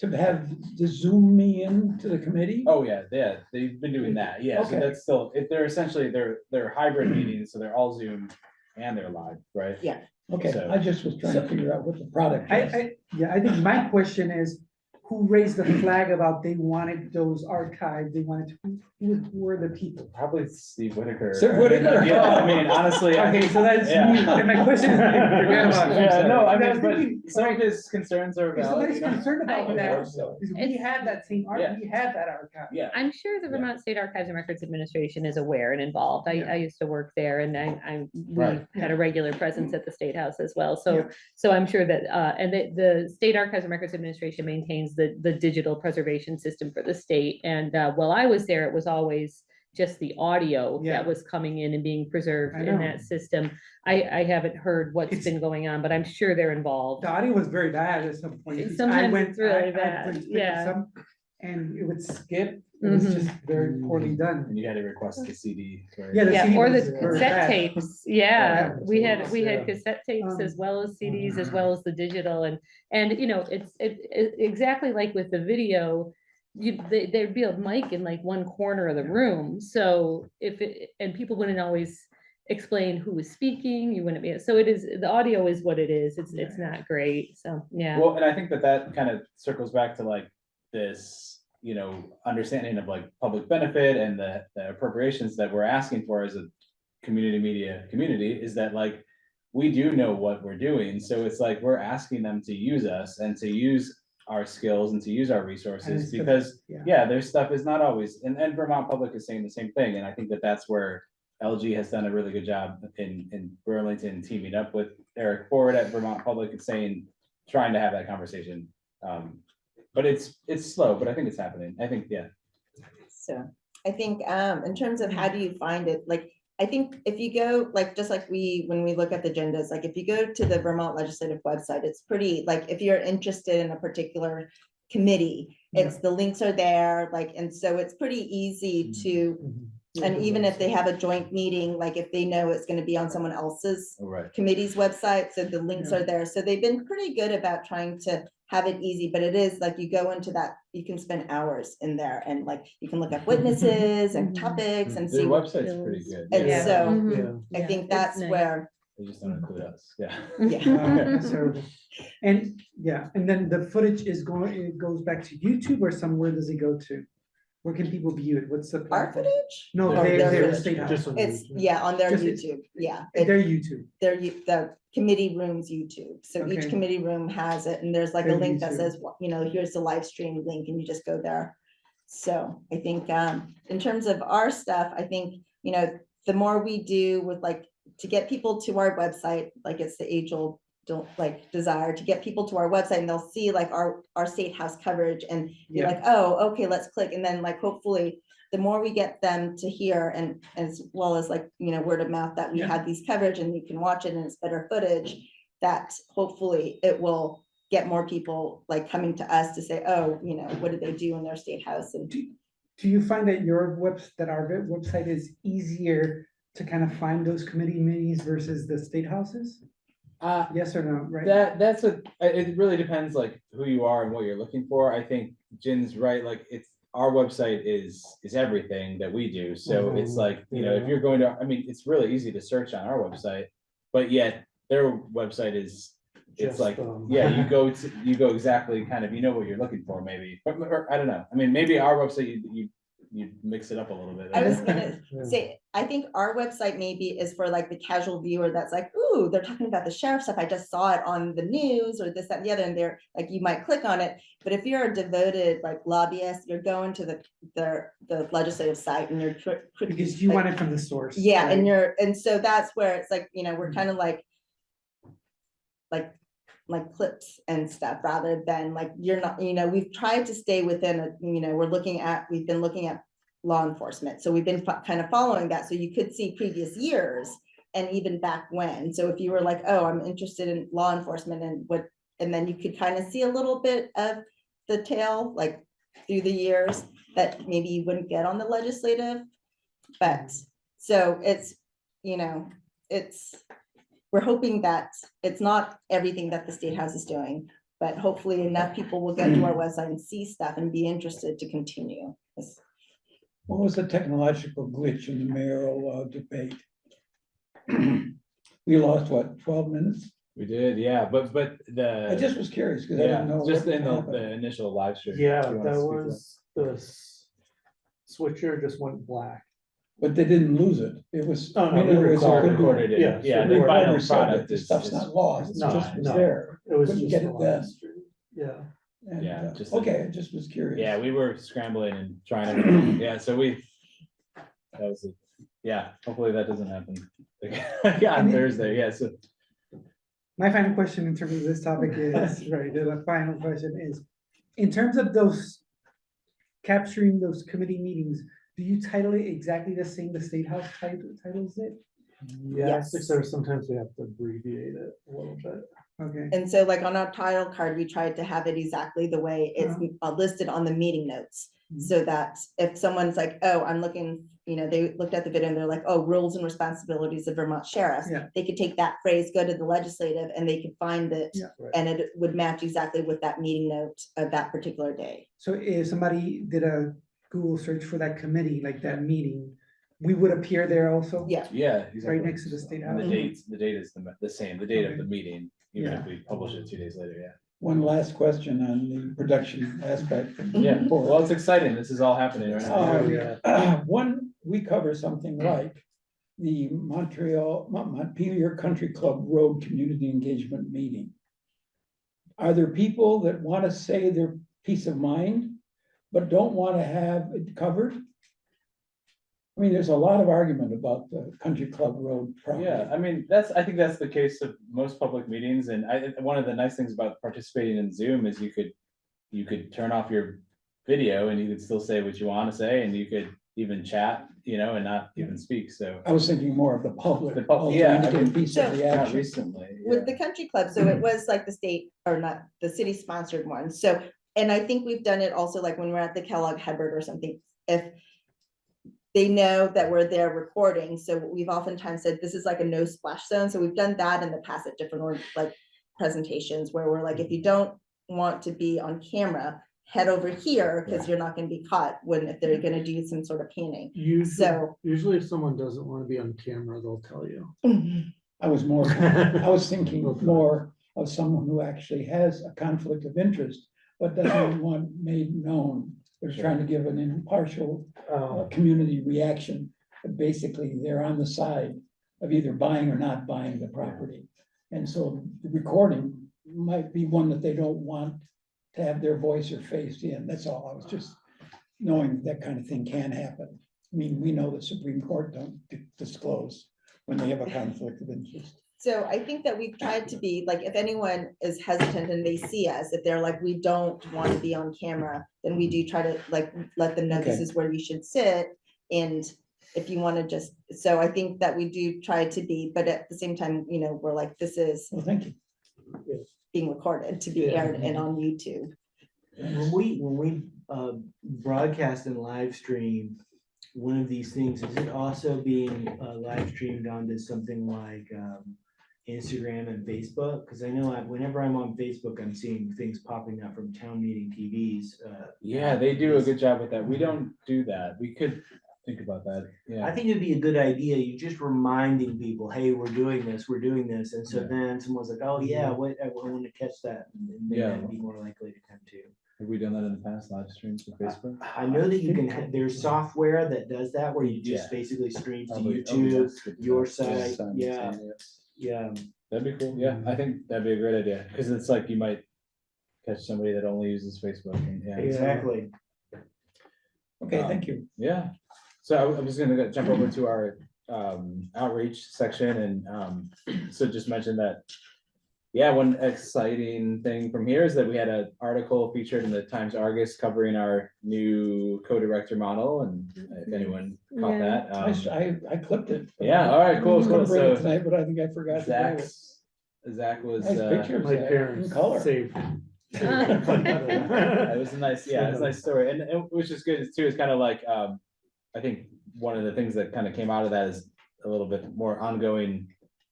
to have, to zoom me in to the committee? Oh, yeah, yeah, they've been doing that, yeah, so Okay. that's still, if they're essentially, they're, they're hybrid meetings, so they're all Zoom and they're live, right? Yeah. Okay, so- I just was trying to figure out what the product I, is. I, yeah, I think my question is, who raised the flag about they wanted those archived, they wanted, to- who, who were the people? Probably Steve Whitaker. Steve Whitaker. Yeah, I mean, honestly. I- Okay, so that's Yeah. me, and my question is, forget about it. Yeah, no, I And mean, was but thinking, some of his concerns are If valid. somebody's you concerned about I- that, So, because we had that same, arch- Yeah. we had that archive. Yeah, I'm sure the Yeah. Vermont State Archives and Records Administration is aware and involved. I, Yeah. I used to work there and I, I, we Right. had a regular presence at the State House as well. So, Yeah. so I'm sure that, uh, and the, the State Archives and Records Administration maintains the, the digital preservation system for the state. And, uh, while I was there, it was always just the audio Yeah. that was coming in and being preserved in that system. I, I haven't heard what's It's- been going on, but I'm sure they're involved. The audio was very bad at some point. because I Sometimes went- it's really I- bad, went to pick up yeah. some, And it would skip, it was Mhm. just very poorly done. and you had to request the CD. right? Yeah, the Yeah, CD or was the very cassette bad. tapes, yeah, Yeah. we had, we Yeah. had cassette tapes as Um, well as CDs, as mhm. well as the digital and, and, you know, it's, it, it, exactly like with the video. You, they, there'd be a mic in like one corner of the room, so if it, and people wouldn't always explain who was speaking, you wouldn't be, so it is, the audio is what it is, it's, it's not great, so, yeah. Well, and I think that that kind of circles back to like this, you know, understanding of like public benefit and the, the appropriations that we're asking for as a community media community is that like, we do know what we're doing, so it's like, we're asking them to use us and to use our skills and to use our resources because, yeah. yeah, their stuff is not always, and, and Vermont Public is saying the same thing, and I think that that's where LG has done a really good job in, in Burlington teaming up with Eric Ford at Vermont Public and saying, trying to have that conversation. Um, but it's, it's slow, but I think it's happening. I think, yeah. So I think, um, in terms of how do you find it, like, I think if you go, like, just like we, when we look at the agendas, like, if you go to the Vermont Legislative website, it's pretty, like, if you're interested in a particular committee, it's, the links are there, like, and so it's pretty easy to, and even if they have a joint meeting, like, if they know it's gonna be on someone else's All right. committee's website, so the links Yeah. are there. So they've been pretty good about trying to have it easy, but it is like you go into that, you can spend hours in there and like you can look up witnesses and Mhm. topics and Their see. what- website's pretty good. And yeah. so Mhm. I Yeah, think it's that's nice. where, They just don't include us, yeah. yeah. That's terrible. And, yeah, and then the footage is going, it goes back to YouTube or somewhere does it go to? Where can people view it? What's the? Our platform? footage? No, Their- their, their their footage. state house. Just on It's, YouTube. yeah, on their Just it's- YouTube, yeah. It- Their YouTube. Their, you- the committee room's YouTube. So each committee room has it and there's like a Their link that YouTube. says, you know, here's the live stream link and you just go there. So I think, um, in terms of our stuff, I think, you know, the more we do with like, to get people to our website, like it's the age old, don't like desire to get people to our website and they'll see like our, our state house coverage and be Yeah. like, oh, okay, let's click. And then like, hopefully, the more we get them to hear and as well as like, you know, word of mouth that we Yeah. have these coverage and you can watch it and it's better footage, that hopefully it will get more people like coming to us to say, oh, you know, what did they do in their state house? And Do, do you find that your web, that our website is easier to kind of find those committee meetings versus the state houses? Uh, Yes or no, right? That, that's a, it really depends like who you are and what you're looking for. I think Jin's right, like it's, our website is, is everything that we do. So it's Mhm. like, you know, if you're going to, I mean, it's really easy to search on our website. But yet their website is it's just, like, um, yeah, you go to, you go exactly kind of, you know what you're looking for, maybe, but, or, I don't know. I mean, maybe our website, you, you, you mix it up a little bit. I was gonna say, I think our website maybe is for like the casual viewer that's like, ooh, they're talking about the sheriff stuff. I just saw it on the news or this, that, and the other, and they're like, you might click on it. But if you're a devoted like lobbyist, you're going to the, the, the legislative site and you're. cri- cri- Because you like- want it from the source. Yeah, right? and you're, and so that's where it's like, you know, we're Mhm. kind of like. Like, like clips and stuff, rather than like, you're not, you know, we've tried to stay within a, you know, we're looking at, we've been looking at. Law enforcement, so we've been kind of following that, so you could see previous years and even back when, so if you were like, oh, I'm interested in law enforcement and what. And then you could kind of see a little bit of the tail, like through the years, that maybe you wouldn't get on the legislative. But, so it's, you know, it's, we're hoping that it's not everything that the state house is doing. But hopefully enough people will get to our mm. website and see stuff and be interested to continue. It's- What was the technological glitch in the mayoral uh, debate? We lost what, twelve minutes? We did, yeah, but, but the. I just was curious because I Yeah, didn't know. just what in the, happened. the initial live stream. Yeah, Do you wanna that speak to was, the s- switcher just went black. But they didn't lose it. It was. Oh, I mean, no, it was a All good- recorded, in- Yeah, yeah, so the we final Whoever it, product The is. stuff's is- not lost, it is just was No. there. It was Couldn't just. get the it then. live. Yeah, And, Yeah, uh, just a- Okay, I just was curious. Yeah, we were scrambling and trying to, yeah, so we. That was, a- yeah, hopefully that doesn't happen. Yeah, on Thursday, yeah, so. My final question in terms of this topic is, right, the final question is, in terms of those. Capturing those committee meetings, do you title it exactly the same the state house title titles it? yes, Yes. except sometimes we have to abbreviate it a little bit. Okay, And so like on our title card, we tried to have it exactly the way it's uh, listed on the meeting notes. Mhm. So that if someone's like, oh, I'm looking, you know, they looked at the video and they're like, oh, rules and responsibilities of Vermont sheriffs. Yeah. They could take that phrase, go to the legislative and they could find it. Yeah. Right. And it would match exactly with that meeting note of that particular day. so if somebody did a Google search for that committee, like that meeting, we would appear there also? Yeah. Yeah. exactly. next to the state And the house. dates, the date is the, the same, the date of the meeting, even if Yeah. we publish it two days later, yeah. One last question on the production aspect. Yeah, well, it's exciting, this is all happening right now. Oh, yeah. One, we cover something like the Montreal, Mon- Montpelier Country Club Road Community Engagement Meeting. Are there people that want to say their peace of mind, but don't want to have it covered? I mean, there's a lot of argument about the Country Club Road property. Yeah, I mean, that's, I think that's the case of most public meetings, and I, one of the nice things about participating in Zoom is you could. You could turn off your video and you could still say what you wanna say, and you could even chat, you know, and not even speak, so. I was thinking more of the public. The pub- yeah, I indicate mean, Piece of So- the Not action. recently. yeah. With the country club, so it was like the state, or not, the city sponsored one, so, and I think we've done it also like when we're at the Kellogg Hubbard or something, if. They know that we're there recording, so we've oftentimes said this is like a no splash zone, so we've done that in the past at different like. Presentations where we're like, if you don't want to be on camera, head over here, because you're not gonna be caught when, if they're gonna do some sort of panning. Usually, So. usually if someone doesn't want to be on camera, they'll tell you. Mm-hmm. I was more, I was thinking more of someone who actually has a conflict of interest, but doesn't want made known. They're trying to give an impartial, uh, Um, community reaction, but basically they're on the side of either buying or not buying the property. And so the recording might be one that they don't want to have their voice or face in, that's all, I was just knowing that kind of thing can happen. I mean, we know the Supreme Court don't di- disclose when they have a conflict of interest. So I think that we've tried to be, like, if anyone is hesitant and they see us, if they're like, we don't want to be on camera, then we do try to like, let them know this Okay. is where you should sit. And if you want to just, so I think that we do try to be, but at the same time, you know, we're like, this is Well, thank you. being recorded to be Yeah. aired and on YouTube. When we, when we uh broadcast and live stream one of these things, is it also being uh live streamed onto something like um. Instagram and Facebook? Cause I know I- whenever I'm on Facebook, I'm seeing things popping up from town meeting TVs, uh. Yeah, they do a good job with that. We don't do that. We could, think about that, I yeah. think it'd be a good idea, you just reminding people, hey, we're doing this, we're doing this, and so Yeah. then someone's like, oh, yeah, wait, I want to catch that. And then Yeah. they'd be more likely to come to. Have we done that in the past, live streams with Facebook? I know that you can, ha- there's software that does that, where you just basically stream to Probably- okay, YouTube, to your site, yeah, yeah. That'd be cool, yeah, I think that'd be a great idea, because it's like you might catch somebody that only uses Facebook, and, yeah. Exactly. Okay, Um, thank you. Yeah, so I- I'm just gonna go- jump over to our um outreach section and um, so just mention that. Yeah, one exciting thing from here is that we had an article featured in the Times Argus covering our new co-director model and if anyone caught Yeah. that. I, um, s- I- I clipped it. Yeah, all right, I cool, was gonna cool, bring it so Tonight, but I think I forgot to grab it. Zach's, Zach was, Nice uh, picture. Of my Zach, parents color. saved. it was a nice, yeah, it's a nice story, and it was just good too, it's kind of like, um, I think one of the things that kind of came out of that is a little bit more ongoing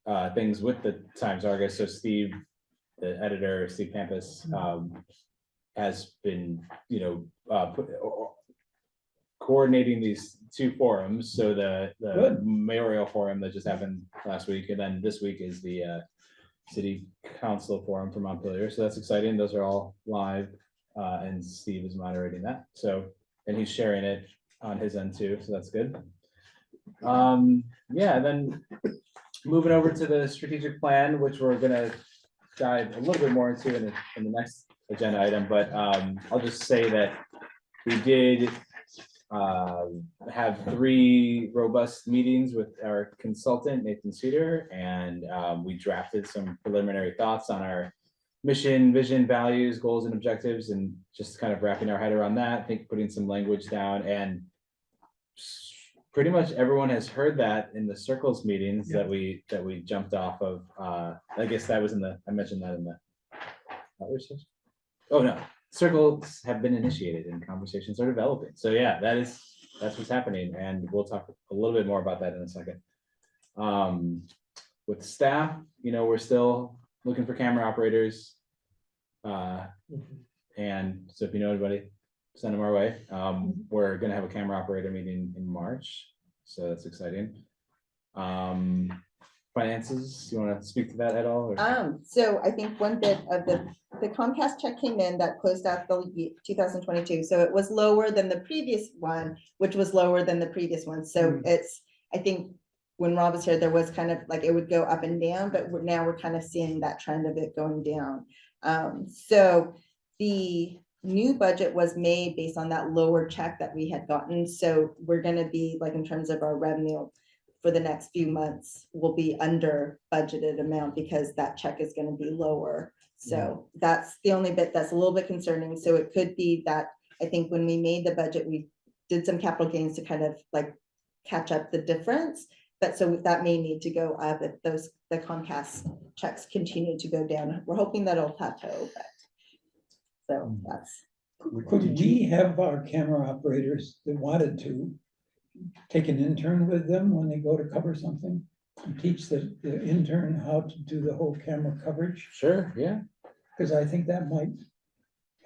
uh, things with the Times Argus, so Steve, the editor, Steve Pappas, um, has been, you know, uh, put, coordinating these two forums, so the, the Good. mayoral forum that just happened last week, and then this week is the, uh, city council forum for Montpelier, so that's exciting, those are all live, uh, and Steve is moderating that, so, and he's sharing it on his end too, so that's good. Um, yeah, then moving over to the strategic plan, which we're gonna dive a little bit more into in the, in the next agenda item, but, um, I'll just say that we did uh, have three robust meetings with our consultant, Nathan Cedar, and um, we drafted some preliminary thoughts on our mission, vision, values, goals, and objectives, and just kind of wrapping our head around that, I think putting some language down and pretty much everyone has heard that in the circles meetings that we, that we jumped off of. Uh, I guess that was in the, I mentioned that in the. Oh, no, circles have been initiated and conversations are developing. So yeah, that is, that's what's happening, and we'll talk a little bit more about that in a second. Um, with staff, you know, we're still looking for camera operators. Uh, and so if you know anybody, send them our way. Um, we're gonna have a camera operator meeting in March, so that's exciting. Um, finances, you wanna speak to that at all? or- Um, so I think one bit of the, the Comcast check came in that closed out the two thousand twenty-two, so it was lower than the previous one, which was lower than the previous one, so it's, I think. When Rob was here, there was kind of like, it would go up and down, but we're, now we're kind of seeing that trend of it going down. Um, so the new budget was made based on that lower check that we had gotten, so we're gonna be like in terms of our revenue for the next few months will be under budgeted amount because that check is gonna be lower. So that's the only bit that's a little bit concerning. So it could be that, I think when we made the budget, we did some capital gains to kind of like catch up the difference. But so that may need to go up if those, the Comcast checks continue to go down. We're hoping that'll plateau, but. So that's, Could we have our camera operators that wanted to take an intern with them when they go to cover something? and Teach the, the intern how to do the whole camera coverage, Sure, yeah, because I think that might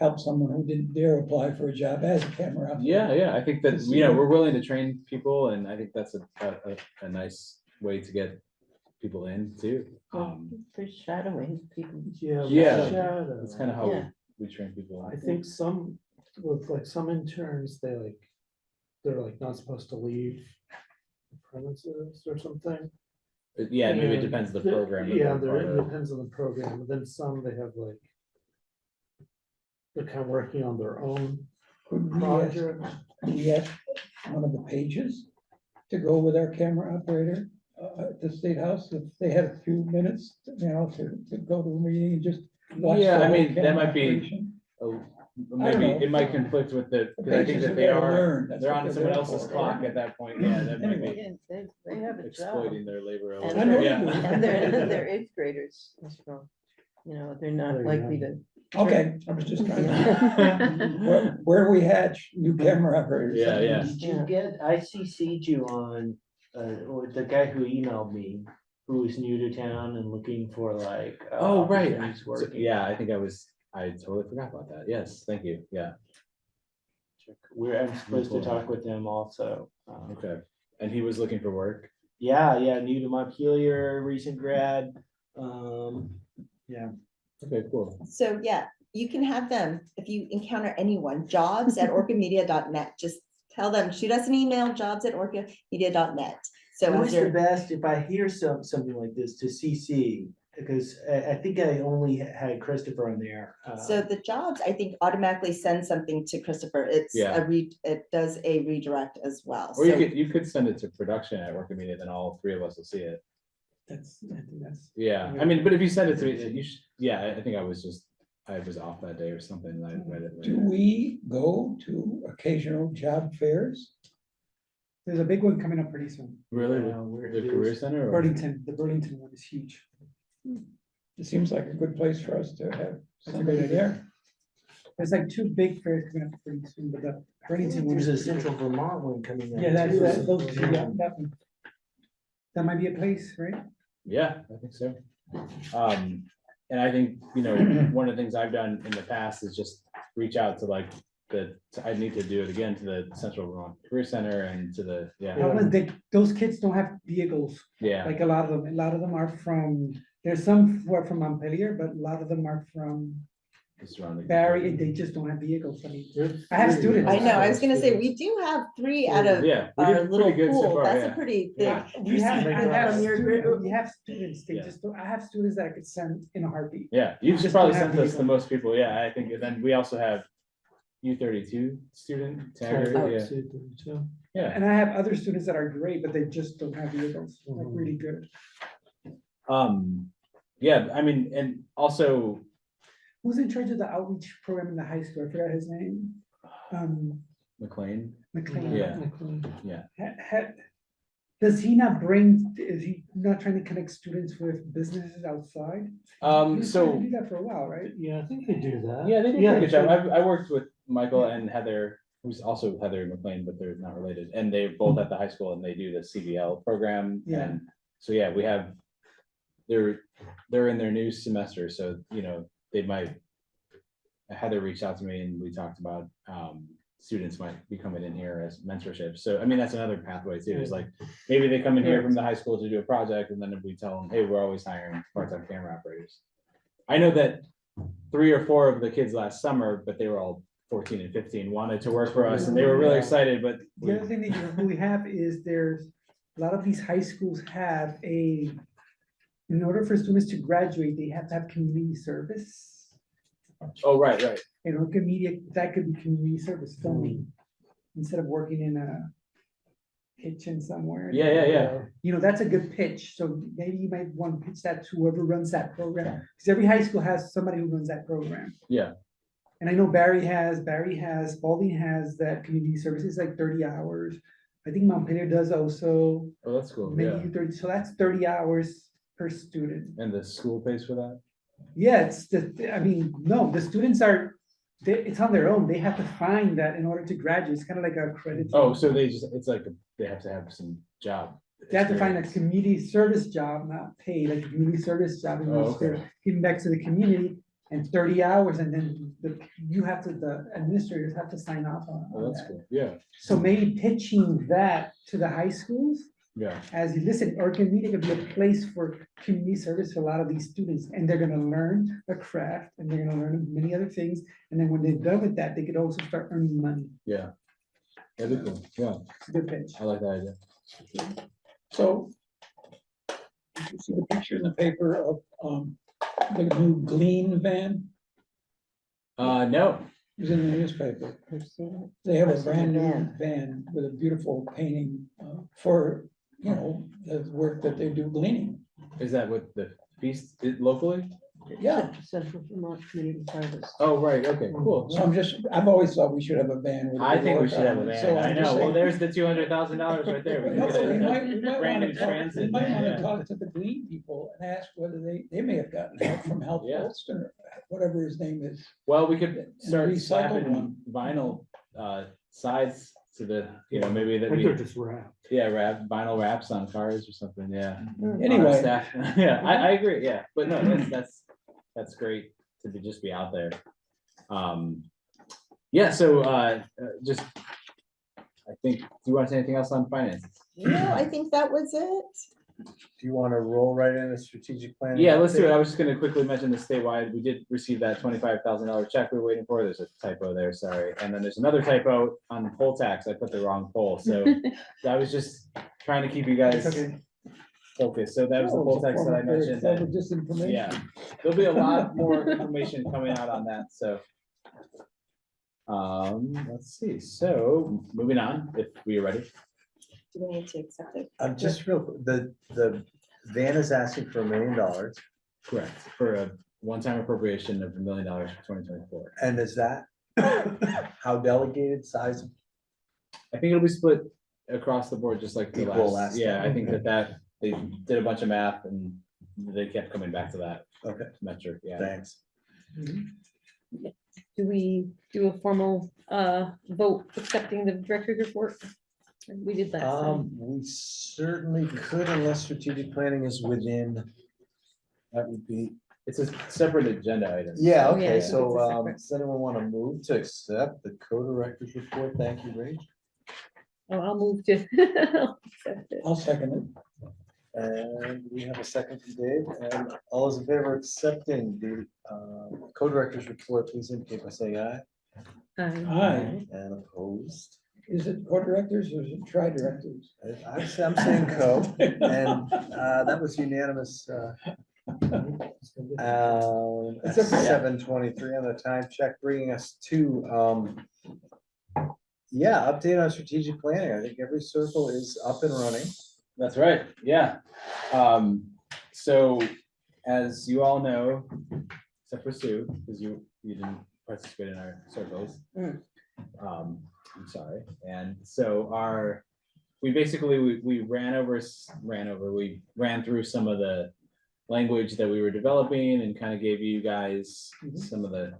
help someone who didn't dare apply for a job as a camera. operator. yeah, yeah, I think that, you know, we're willing to train people, and I think that's a, a, a, a nice way to get people in too. Um, For shadowing people. Yeah. Yeah. that's kind of how we, Yeah. We train people. I think some, with like some interns, they like, they're like not supposed to leave the premises or something. But Yeah, maybe it And depends the the- program. that Yeah, they're there, part it of. depends on the program, but then some they have like. They're kind of working on their own Could we ask, project. could we ask one of the pages to go with our camera operator uh, at the State House, if they had a few minutes, you know, to, to go to a meeting and just watch. Yeah, the I whole mean, that might be- operation? Oh, Maybe know. it might conflict with the, The because I think pages that they there to are, learn, that's they're what on someone there else's for. clock at that point, yeah, that might Anyway. be Yeah, They, they have a job. exploiting their labor. a And little I they yeah. do. And they're, they're eighth graders as well. You know, they're not likely to. Okay, I was just trying to, where, where we hatch new camera operators. Yeah, yeah. Did you get, I CC'd you on, uh, or the guy who emailed me, who was new to town and looking for like. uh, Oh, right. opportunities So, working. Yeah, I think I was, I totally forgot about that. Yes, thank you, yeah. We're, I'm supposed to talk with them also. Um, Okay, and he was looking for work? Yeah, yeah, new to Montpelier, recent grad. Um, yeah. Okay, cool. So, yeah, you can have them, if you encounter anyone, jobs at orcamedia.net, just tell them, shoot us an email, jobs at orcamedia.net. So Who as is the you're, best if I hear some, something like this to CC? Because I, I think I only had Christopher on there. uh, so the jobs, I think automatically send something to Christopher. It's Yeah. a read, it does a redirect as well. Or you So could, you could send it to production at Orca Media, then all three of us will see it. That's, I think that's. Yeah, I mean, but if you send it to, me, you should, yeah, I- I think I was just, I was off that day or something, and I read it. Do later. we go to occasional job fairs? There's a big one coming up pretty soon. Really, uh, where the it career is. center? or- Burlington, the Burlington one is huge. It seems like a good place for us to have That's a somebody great idea. there. There's like two big fairs coming up pretty soon, but the Burlington one. There's a is- Central Vermont one coming up. Yeah, that's, too. that, those two, yeah, that one. That might be a place, right? Yeah, I think so. Um, and I think, you know, one of the things I've done in the past is just reach out to like the, I need to do it again to the Central Vermont Career Center and to the, yeah, Problem is they, those kids don't have vehicles, yeah, like a lot of them, a lot of them are from, there's some who are from Montpelier, but a lot of them are from the surrounding. Barre, and they just don't have vehicles, I mean. I have students. I know, I was gonna say, we do have three out of Yeah. we our did little pretty good so pool. far, That's a yeah. pretty big. Yeah. We have, we Make have, us- students- we have students, they Yeah. just, don't I have students that I could send in a heartbeat. Yeah, you just just probably don't have sent us the most people, yeah, I think, and then we also have U thirty-two student, Taggart, Taggart, yeah, yeah. And I have other students that are great, but they just don't have vehicles, like Mhm. really good. Um, yeah, I mean, and also, Who's in charge of the outreach program in the high school? I forgot his name. Um, McLean, McLean. Yeah. Ha- ha- Does he not bring, is he not trying to connect students with businesses outside? um, He was trying to so, Do that for a while, right? Yeah, I think they do that. yeah, they did a pretty good job, they- I, I worked with Michael and Heather, who's also Heather McLean, but they're not related, and they're both at the high school and they do the CBL program, Yeah. and so, yeah, we have. They're, they're in their new semester, so, you know, they might. Heather reached out to me and we talked about, um, students might be coming in here as mentorship, so, I mean, that's another pathway too, is like. Maybe they come in here from the high school to do a project, and then if we tell them, hey, we're always hiring part-time camera operators. I know that three or four of the kids last summer, but they were all fourteen and fifteen, wanted to work for us, and they were mm-hmm. really excited, but. The other thing that you, we have is there's, a lot of these high schools have a, in order for students to graduate, they have to have community service. Oh, right, right, And Orca Media, that could be community service filming, mm. instead of working in a kitchen somewhere. yeah, yeah, yeah, You know, that's a good pitch, so maybe you might want to pitch that to whoever runs that program, because every high school has somebody who runs that program. yeah, And I know Barre has, Barre has, Spaulding has that community services, like thirty hours. I think Montpelier does also, oh, that's cool, yeah, maybe thirty, so that's thirty hours per student. and the school pays for that? Yeah, it's the, I mean, no, the students are, they, it's on their own, they have to find that in order to graduate, it's kind of like a credit. Oh, so they just, it's like, they have to have some job. They have to find a community service job, not paid, like a community service job, in Oh, which okay. giving back to the community. And thirty hours, and then the, you have to, the administrators have to sign off on Oh, that's that. cool, yeah, So maybe pitching that to the high schools, yeah, as you listen, Orca Media could be a place for community service for a lot of these students, and they're gonna learn a craft, and they're gonna learn many other things. And then when they're done with that, they could also start earning money. yeah. That'd be cool, yeah, It's a good pitch. I like that idea. So. did You see the picture in the paper of, um, the new Glean van, Uh, no, it was in the newspaper. They have a brand new van with a beautiful painting, uh, for, you know, the work that they do gleaning. is that with the feast it locally? Yeah, Central Vermont Community Service. Oh, right, okay, cool. so I'm just, I've always thought we should have a van. with a I think we orca should have a on van, So I I'm know, well, saying- there's the two hundred thousand dollars right there. We can No, get we a- might, we might Brandon wanna talk, we Transit, might wanna yeah. talk to the Glean people and ask whether they, they may have gotten help from Health Yeah. Holston, or whatever his name is. Well, we could start recycled slapping one. vinyl uh sides to the, you know, maybe that I think they're we, just wrapped. yeah, wrap vinyl wraps on cars or something, yeah. Anyway, staff. Yeah, I I agree, yeah, but no, that's that's that's great to be just be out there. Um, Yeah, so, uh, uh, just, I think, do you want to say anything else on finance? No, I think that was it. Do you want to roll right into strategic plan? Yeah, let's do it. I was just gonna quickly mention the statewide, we did receive that twenty-five thousand dollar check we we're waiting for. There's a typo there, sorry. And then there's another typo on the poll tax. I put the wrong poll, so I was just trying to keep you guys It's okay. Focused. So that was the full poll it's a tax that I form of very mentioned. clever and- Disinformation. Yeah, there'll be a lot more information coming out on that, so. Um, let's see, so moving on, if we are ready. Do we need to accept it? I'm just real, quick, the, the van is asking for a million dollars, Correct. For a one-time appropriation of a million dollars for twenty twenty-four. and is that how delegated size? I think it'll be split across the board, just like the Equal last, last yeah, time, I think that that, they did a bunch of math and they kept coming back to that Okay, metric, yeah. thanks. Do we do a formal uh vote accepting the director's report? We did that. Um, we certainly could unless strategic planning is within. That would be, It's a separate agenda item. yeah, Oh, yeah, okay, it's a so, um, separate- does anyone want to move to accept the co-director's report? Thank you, Rach. Oh, I'll move to. accept it. I'll second And we have a second from Dave, and all those in favor of accepting the, uh, co-director's report, please indicate by saying aye, it. Aye. Aye. and opposed. Is it co-directors or is it tri-directors? I- I'm, sa- I'm saying co, and, uh, that was unanimous, uh, Um, It's okay. seven twenty-three on the time check, bringing us to, um. Yeah, update on strategic planning. I think every circle is up and running. That's right, yeah. Um, so as you all know, except for Sue, because you, you didn't participate in our circles. Mm. Um, I'm sorry, and so our, we basically, we, we ran over, ran over, we ran through some of the language that we were developing and kind of gave you guys some of the,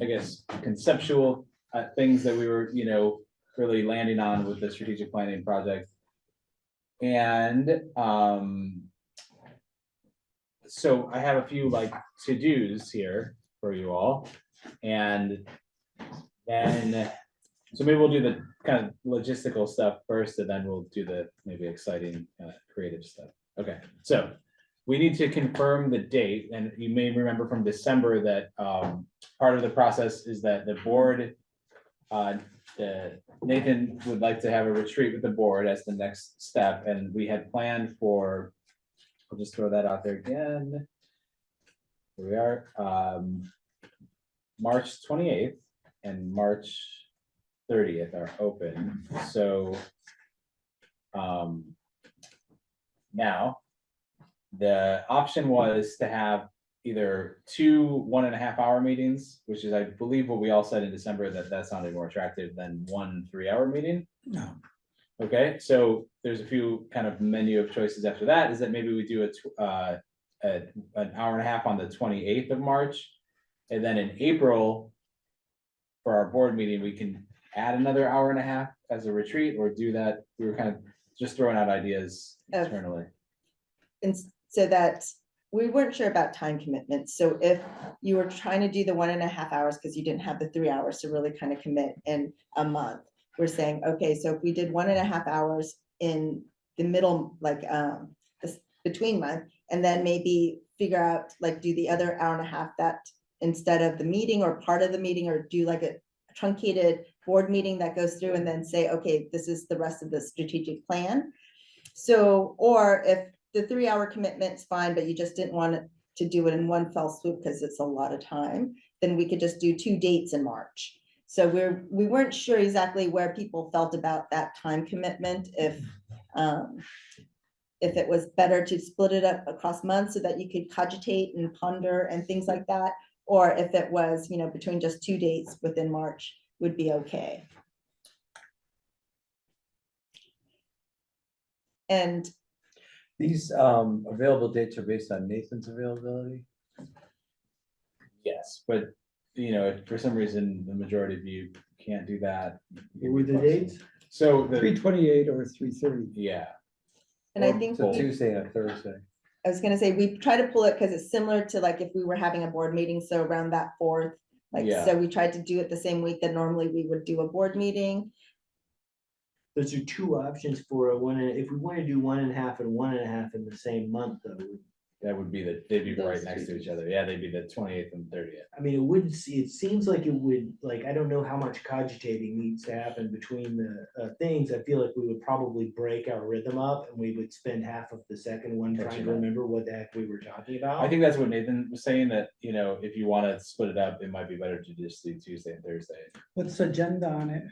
I guess, conceptual uh, things that we were, you know, really landing on with the strategic planning project. And, um, so I have a few like to-dos here for you all. And then, so maybe we'll do the kind of logistical stuff first, and then we'll do the maybe exciting, uh, creative stuff. Okay, so we need to confirm the date, and you may remember from December that, um, part of the process is that the board, uh, the Nathan would like to have a retreat with the board as the next step, and we had planned for, I'll just throw that out there again. Here we are, um, March twenty-eighth and March thirtieth are open, so. Um. Now, the option was to have either two one and a half hour meetings, which is, I believe, what we all said in December, that that sounded more attractive than one three-hour meeting. No. Okay, so there's a few kind of menu of choices after that, is that maybe we do a, uh, a, an hour and a half on the twenty-eighth of March. And then in April, for our board meeting, we can add another hour and a half as a retreat, or do that, we were kind of just throwing out ideas Of- internally. And so that, we weren't sure about time commitments, so if you were trying to do the one and a half hours, because you didn't have the three hours to really kind of commit in a month. We're saying, okay, so if we did one and a half hours in the middle, like, um, this between month, and then maybe figure out, like, do the other hour and a half that instead of the meeting or part of the meeting, or do like a truncated board meeting that goes through and then say, okay, this is the rest of the strategic plan. So, or if the three-hour commitment's fine, but you just didn't want to do it in one fell swoop because it's a lot of time, then we could just do two dates in March. So we're, we weren't sure exactly where people felt about that time commitment, if, um, if it was better to split it up across months so that you could cogitate and ponder and things like that, or if it was, you know, between just two dates within March would be okay. And These, um, available dates are based on Nathan's availability. Yes, but, you know, if for some reason, the majority of you can't do that. What were the dates? So Three the, twenty-eight or three thirty. yeah, And I Or- think. So we- Tuesday and Thursday. I was gonna say, we try to pull it because it's similar to like if we were having a board meeting, so around that fourth Like, Yeah. so we tried to do it the same week that normally we would do a board meeting. Those are two options for a one, and if we want to do one and a half and one and a half in the same month, though. That would be the, they'd be right Those next two to each other. Yeah, they'd be the twenty-eighth and thirtieth. I mean, it wouldn't see, it seems like it would, like, I don't know how much cogitating needs to happen between the uh, things. I feel like we would probably break our rhythm up and we would spend half of the second one trying to up. remember what the heck we were talking about. I think that's what Nathan was saying, that, you know, if you wanna split it up, it might be better to just do Tuesday and Thursday. What's the agenda on it?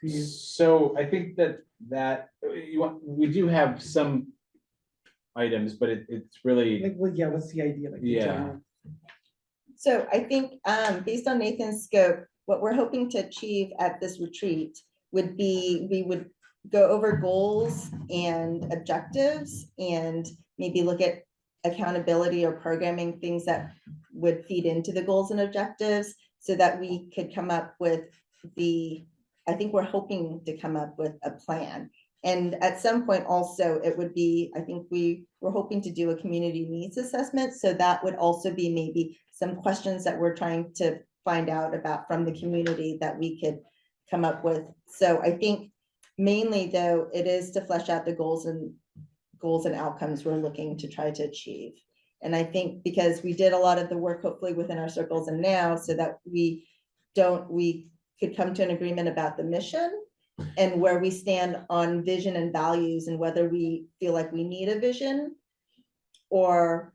Do you- So I think that, that, you want, we do have some items, but it, it's really, Like, well, yeah, what's the idea? like, Yeah. So I think, um, based on Nathan's scope, what we're hoping to achieve at this retreat would be, we would go over goals and objectives and maybe look at accountability or programming, things that would feed into the goals and objectives so that we could come up with the, I think we're hoping to come up with a plan. And at some point also, it would be, I think we were hoping to do a community needs assessment, so that would also be maybe some questions that we're trying to find out about from the community that we could come up with. So I think mainly though, it is to flesh out the goals and goals and outcomes we're looking to try to achieve. And I think because we did a lot of the work hopefully within our circles and now, so that we don't, we could come to an agreement about the mission and where we stand on vision and values and whether we feel like we need a vision or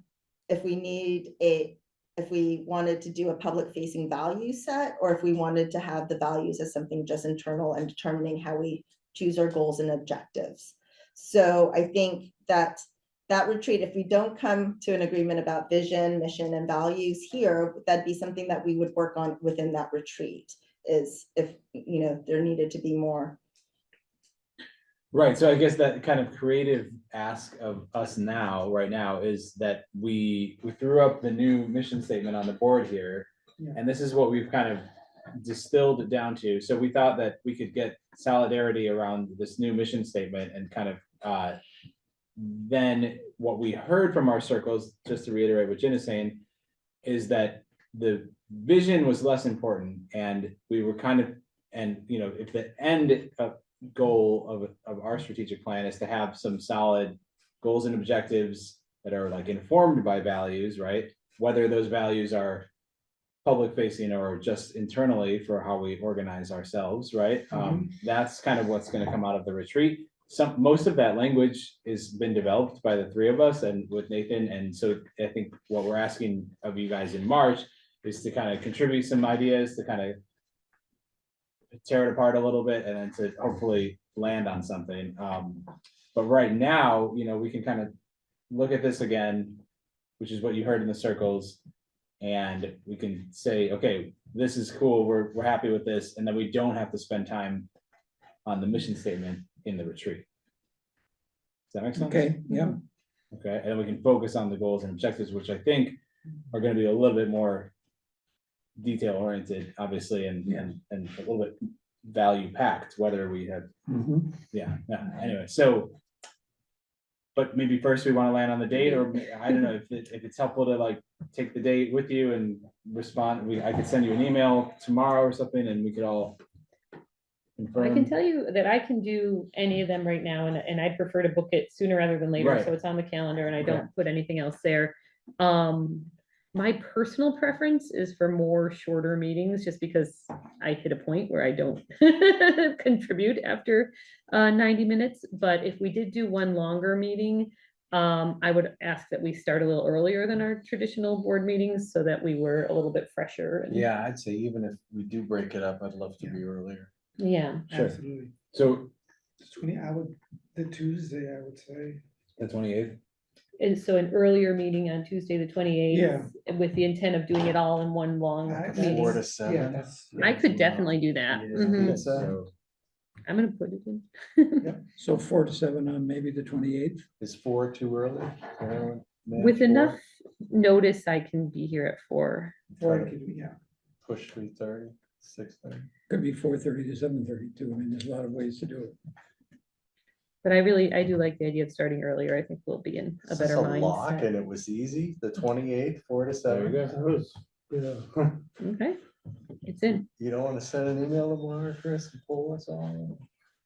if we need a, if we wanted to do a public facing value set, or if we wanted to have the values as something just internal and determining how we choose our goals and objectives. So I think that that retreat, if we don't come to an agreement about vision, mission and values here, that'd be something that we would work on within that retreat. Is if, you know, there needed to be more. right, so I guess that kind of creative ask of us now, right now, is that we, we threw up the new mission statement on the board here. Yeah. And this is what we've kind of distilled it down to, so we thought that we could get solidarity around this new mission statement and kind of, uh. Then what we heard from our circles, just to reiterate what Jen is saying, is that the vision was less important and we were kind of, and, you know, if the end of goal of, of our strategic plan is to have some solid goals and objectives that are like informed by values, right? Whether those values are public facing or just internally for how we organize ourselves, right? Um, that's kind of what's gonna come out of the retreat. Some, most of that language has been developed by the three of us and with Nathan, and so I think what we're asking of you guys in March is to kind of contribute some ideas to kind of tear it apart a little bit and then to hopefully land on something. Um, but right now, you know, we can kind of look at this again, which is what you heard in the circles. And we can say, okay, this is cool, we're, we're happy with this, and then we don't have to spend time on the mission statement in the retreat. Does that make sense? Okay, yeah, Okay, and then we can focus on the goals and objectives, which I think are gonna be a little bit more detail oriented, obviously, and, and, and a little bit value packed, whether we have, mhm. yeah, yeah, anyway, so. But maybe first we wanna land on the date, or I don't know, if it, if it's helpful to like take the date with you and respond, we, I could send you an email tomorrow or something, and we could all. I can confirm. tell you that I can do any of them right now and, and I'd prefer to book it sooner rather than later, Right. so it's on the calendar and I Okay. don't put anything else there. Um, my personal preference is for more shorter meetings, just because I hit a point where I don't contribute after uh, ninety minutes, but if we did do one longer meeting, um, I would ask that we start a little earlier than our traditional board meetings, so that we were a little bit fresher. and- Yeah, I'd say even if we do break it up, I'd love to be earlier. Yeah, Sure. Absolutely. So, Twenty, I would, the Tuesday, I would say. the twenty-eighth, and so an earlier meeting on Tuesday, the twenty-eighth. Yeah. With the intent of doing it all in one long I- meeting. Four to Yeah, seven. that's. I could definitely do that. Yeah. Mhm. It's, uh, so, I'm gonna put it in. so four to seven on maybe the twenty-eighth. Is four too early? Can everyone manage With four? enough notice, I can be here at four. Or Try I to could, yeah. Push three thirty, six thirty. Could be four thirty to seven thirty too. I mean, there's a lot of ways to do it. But I really, I do like the idea of starting earlier. I think we'll be in a Is this better lock mindset. and it was easy, the mm-hmm. twenty-eighth, four to there you seven? go. Was Yeah. Okay, it's in. You don't want to send an email to tomorrow, Chris, and pull us all?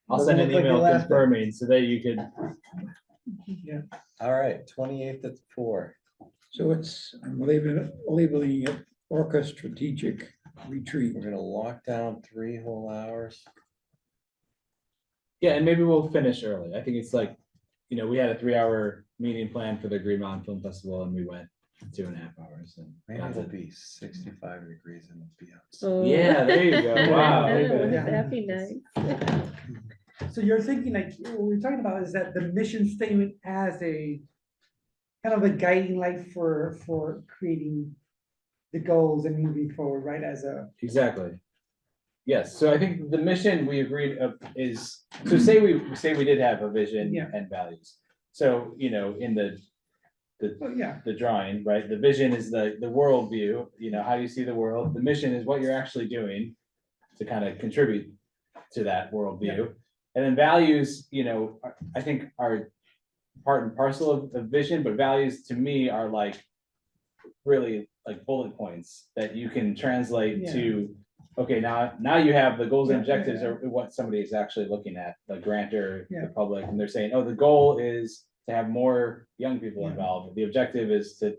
I'll Doesn't send an look like you email laughed confirming so that you could, All right, twenty-eighth at four. So it's, I'm labeling, labeling it Orca Strategic Retreat. We're gonna lock down three whole hours. Yeah, and maybe we'll finish early. I think it's like, you know, we had a three-hour meeting planned for the Green Mountain Film Festival and we went two and a half hours and. Maybe got it'll to- be sixty-five degrees and it'll be outside. So- Yeah, there you go. Wow. Wouldn't Yeah. that be nice? So you're thinking like, what we're talking about is that the mission statement as a kind of a guiding light for, for creating the goals and moving forward, right, as a, Exactly. Yes, so I think the mission we agreed of is, so say we, say we did have a vision Yeah. and values. So, you know, in the, the, oh, yeah, the drawing, right, the vision is the, the world view, you know, how you see the world. The mission is what you're actually doing to kind of contribute to that worldview. And then values, you know, are- I think are part and parcel of, of vision, but values to me are like really like bullet points that you can translate Yeah. to, okay, now, now you have the goals and Yeah, yeah, objectives yeah. are what somebody is actually looking at, the grantor, Yeah. the public, and they're saying, oh, the goal is to have more young people Yeah. involved. The objective is to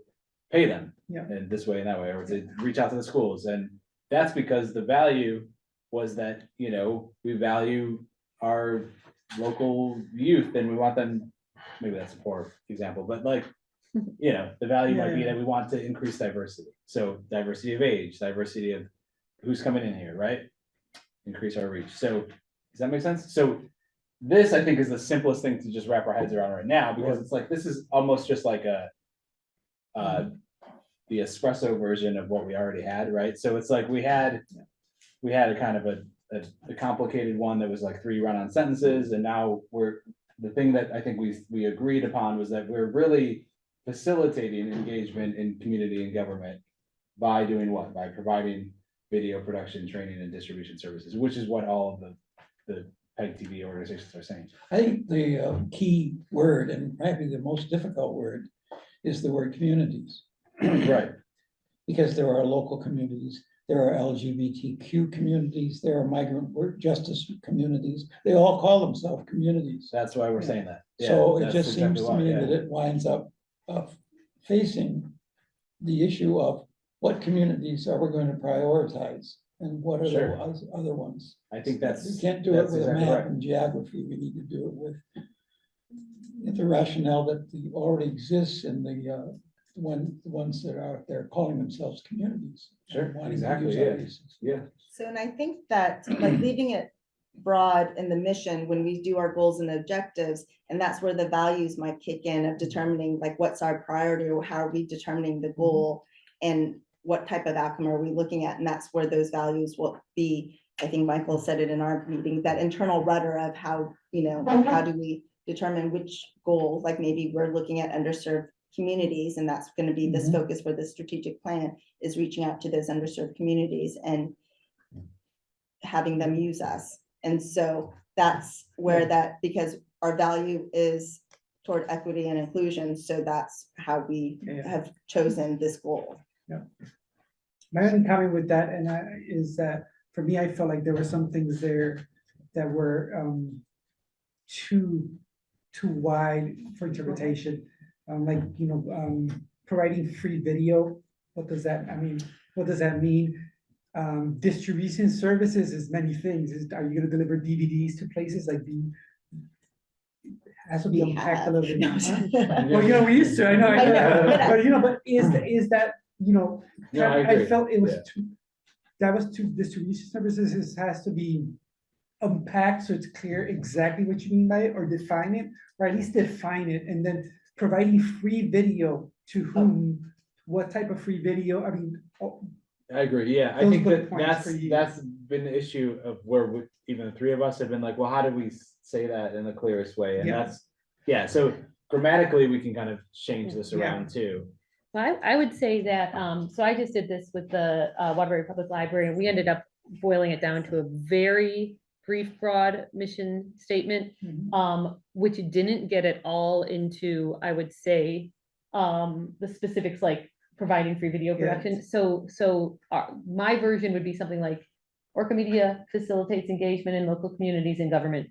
pay them. Yeah. In this way and that way, or to reach out to the schools, and that's because the value was that, you know, we value our local youth and we want them, maybe that's a poor example, but like, you know, the value might be yeah. that we want to increase diversity. So diversity of age, diversity of who's coming in here, right? Increase our reach. So, does that make sense? So this, I think, is the simplest thing to just wrap our heads around right now, because it's like, this is almost just like a uh, the espresso version of what we already had, right? So it's like we had, we had a kind of a, a, a complicated one that was like three run-on sentences, and now we're, the thing that I think we, we agreed upon was that we're really facilitating engagement in community and government by doing what? By providing video production, training, and distribution services, which is what all of the, the PEG TV organizations are saying. I think the uh, key word and probably the most difficult word is the word communities. Right, Because there are local communities, there are LGBTQ communities, there are migrant work justice communities. They all call themselves communities. that's why we're saying that. Yeah, So it that's just seems exactly to why, me yeah. that it winds up of facing the issue of what communities are we going to prioritize? And what are the Sure. oth- other ones? I think that's. We can't do it that's with a exactly map right. and geography, we need to do it with the rationale that the- already exists in the, uh, one, the ones that are out there calling themselves communities. Sure, wanting to exactly, use yeah. these. Yeah. So, and I think that, like, leaving it broad in the mission, when we do our goals and objectives, and that's where the values might kick in of determining, like, what's our priority, or how are we determining the goal? And what type of outcome are we looking at, and that's where those values will be. I think Michael said it in our meeting, that internal rudder of how, you know, how do we determine which goal, like maybe we're looking at underserved communities, and that's gonna be this Mhm. focus for the strategic plan, is reaching out to those underserved communities and having them use us. And so that's where that, because our value is toward equity and inclusion, so that's how we Yeah. have chosen this goal. My only comment with that, and I, is that, for me, I felt like there were some things there that were, um, too, too wide for interpretation. Um, like, you know, um, providing free video, what does that, I mean, what does that mean? Um, distribution services is many things, is, are you gonna deliver DVDs to places like the? Has to be unpacked a little bit. Well, you know, we used to, I know, I know, but you know, but is, is that, you know, No, I I agree. felt it was Yeah. too, that was too, distribution services is- has to be unpacked, so it's clear exactly what you mean by it, or define it, or at least define it, and then providing free video to oh. whom, what type of free video, I mean, oh, I agree, yeah, I think that that's, that's been the issue of where we, even the three of us have been like, well, how do we say that in the clearest way? And Yeah. that's, yeah, so grammatically, we can kind of change this Yeah. around too. I, I would say that, um, so I just did this with the, uh, Waterbury Public Library, and we ended up boiling it down to a very brief, broad mission statement, mhm. um, which didn't get it all into, I would say, um, the specifics like providing free video Yeah. production. So, so uh, my version would be something like Orca Media facilitates engagement in local communities and government,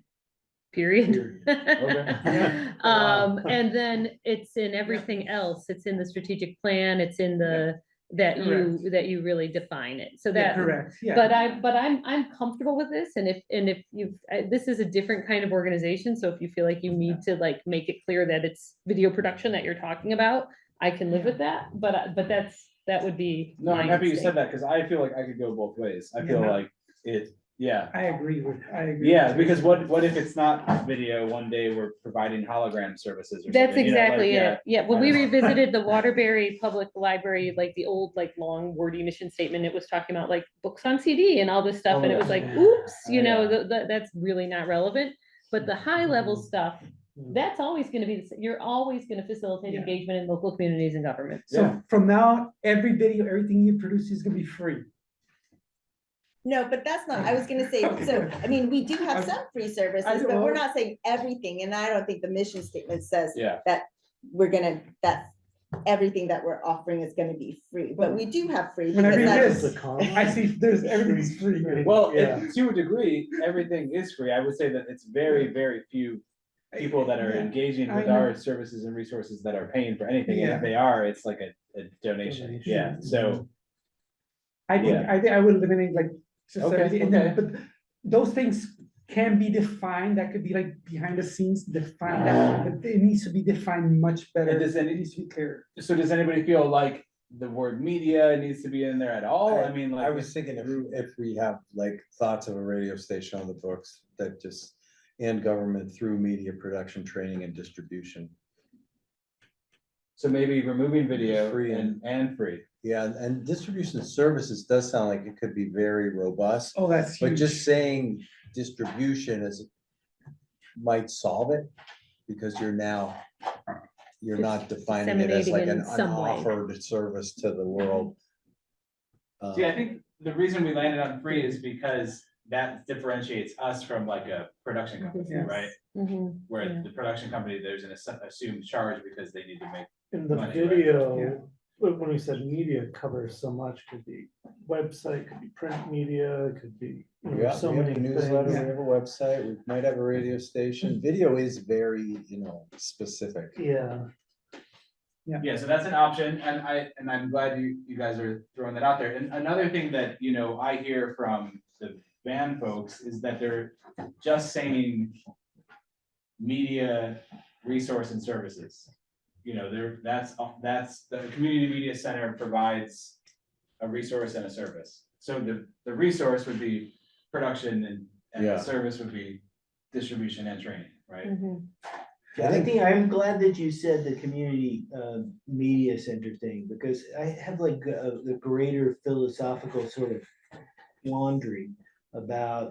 period. Um, and then it's in everything else. It's in the strategic plan, it's in the, that you, that you really define it. So Yeah, that, correct, yeah. but I, but I'm, I'm comfortable with this, and if, and if you've, this is a different kind of organization, so if you feel like you need to like make it clear that it's video production that you're talking about, I can live with that, but, I- but that's, that would be. No, I'm my happy you instinct. said that, because I feel like I could go both ways. I feel Yeah. like it, yeah. I agree with, I agree. Yeah, with you. because what, what if it's not video, one day we're providing hologram services or That's something, you know, like, exactly yeah. it. Yeah, when we revisited the Waterbury Public Library, like the old, like, long wordy mission statement, it was talking about like books on CD and all this stuff, Oh, and it was like, Yeah. oops, Oh, you know, yeah. th- th- that's really not relevant. But the high level Mm-hmm. stuff, that's always gonna be, the s- you're always gonna facilitate Yeah. engagement in local communities and government. Yeah. So from now, on, every video, everything you produce is gonna be free. No, but that's not, I was gonna say, so, I mean, we do have some free services, but we're not saying everything, and I don't think the mission statement says Yeah, that we're gonna, that everything that we're offering is gonna be free, but we do have free. When I because read that's- this, I see there's, everything's free. well, Yeah. it- to a degree, everything is free. I would say that it's very, very few people that are Yeah. engaging with know. our services and resources that are paying for anything, and Yeah. if they are, it's like a, a donation, Donation. yeah, so. I think, Yeah. I think I would eliminate like just Okay, everything, and then, okay. but those things can be defined, that could be like behind the scenes, defined. that, ah. but it needs to be defined much better. And does It any, needs to be clear. so does anybody feel like the word media needs to be in there at all? I mean, like. I was thinking if, if we have like thoughts of a radio station on the books that just, and government through media production, training and distribution. So maybe removing video Free and, and free. Yeah, and- and distribution services does sound like it could be very robust, Oh, that's but huge. just saying distribution is. Might solve it, because you're now, you're not defining it as disseminating like in an some way. unoffered service to the world. See, I think the reason we landed on free is because that differentiates us from like a production company, Yes. right? Mhm, Where Yeah. the production company, there's an assu- assumed charge because they need to make, In the Money, right? video, when when we said media covers so much, could be website, could be print media, it could be. you know, Yeah, So we have many a newsletter, we have a website, we might have a radio station, mm-hmm. video is very, you know, specific. Yeah, yeah, so that's an option, and I, and I'm glad you, you guys are throwing that out there. And another thing that, you know, I hear from the VAN folks is that they're just saying media, resource and services. You know, there, that's, that's, the community media center provides a resource and a service. So the, the resource would be production and, and Yeah. the service would be distribution and training, right? mhm. Yeah, I think I'm glad that you said the community uh media center thing, because I have like a the greater philosophical sort of wandering about.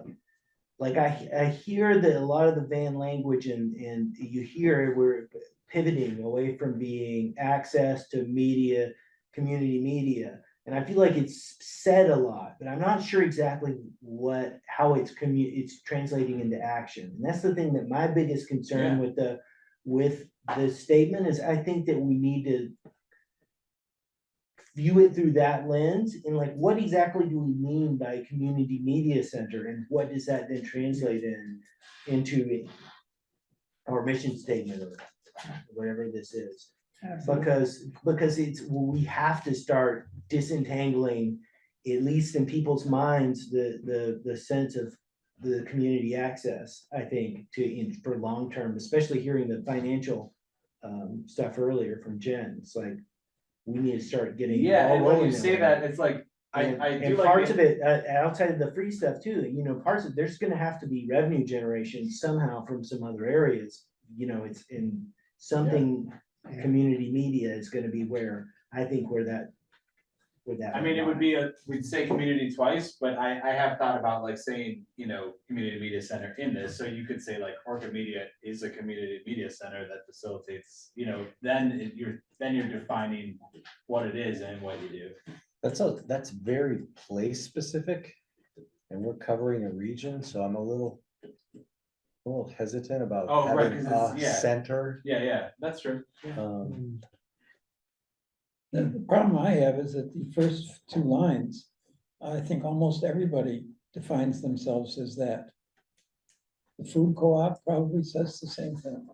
Like I I hear that a lot of the VAN language and and you hear we're pivoting away from being access to media, community media. And I feel like it's said a lot, but I'm not sure exactly what, how it's commu, it's translating into action. And that's the thing that my biggest concern Yeah. with the with the statement is I think that we need to view it through that lens and like, what exactly do we mean by community media center and what does that then translate in into our mission statement or whatever this is? Absolutely. Because, because it's, we have to start disentangling, at least in people's minds, the, the, the sense of the community access, I think, to, in, for long term, especially hearing the financial um, stuff earlier from Jen, it's like, we need to start getting. Yeah, all and when you say way. that, it's like, I, And- I And do like. parts the- of it, uh, outside of the free stuff too, you know, parts of, there's gonna have to be revenue generation somehow from some other areas. You know, it's in something, Yeah. community media is gonna be where, I think where that. Where that. I mean, it would be a, we'd say community twice, but I, I have thought about like saying, you know, community media center in this, so you could say like Orca Media is a community media center that facilitates, you know, then it- you're, then you're defining what it is and what you do. That's a, that's very place specific. And we're covering a region, so I'm a little. A little hesitant about Oh, right, having 'cause a it's- yeah. center. Yeah, yeah, that's true. Um, The, the problem I have is that the first two lines, I think almost everybody defines themselves as that. The food co-op probably says the same thing.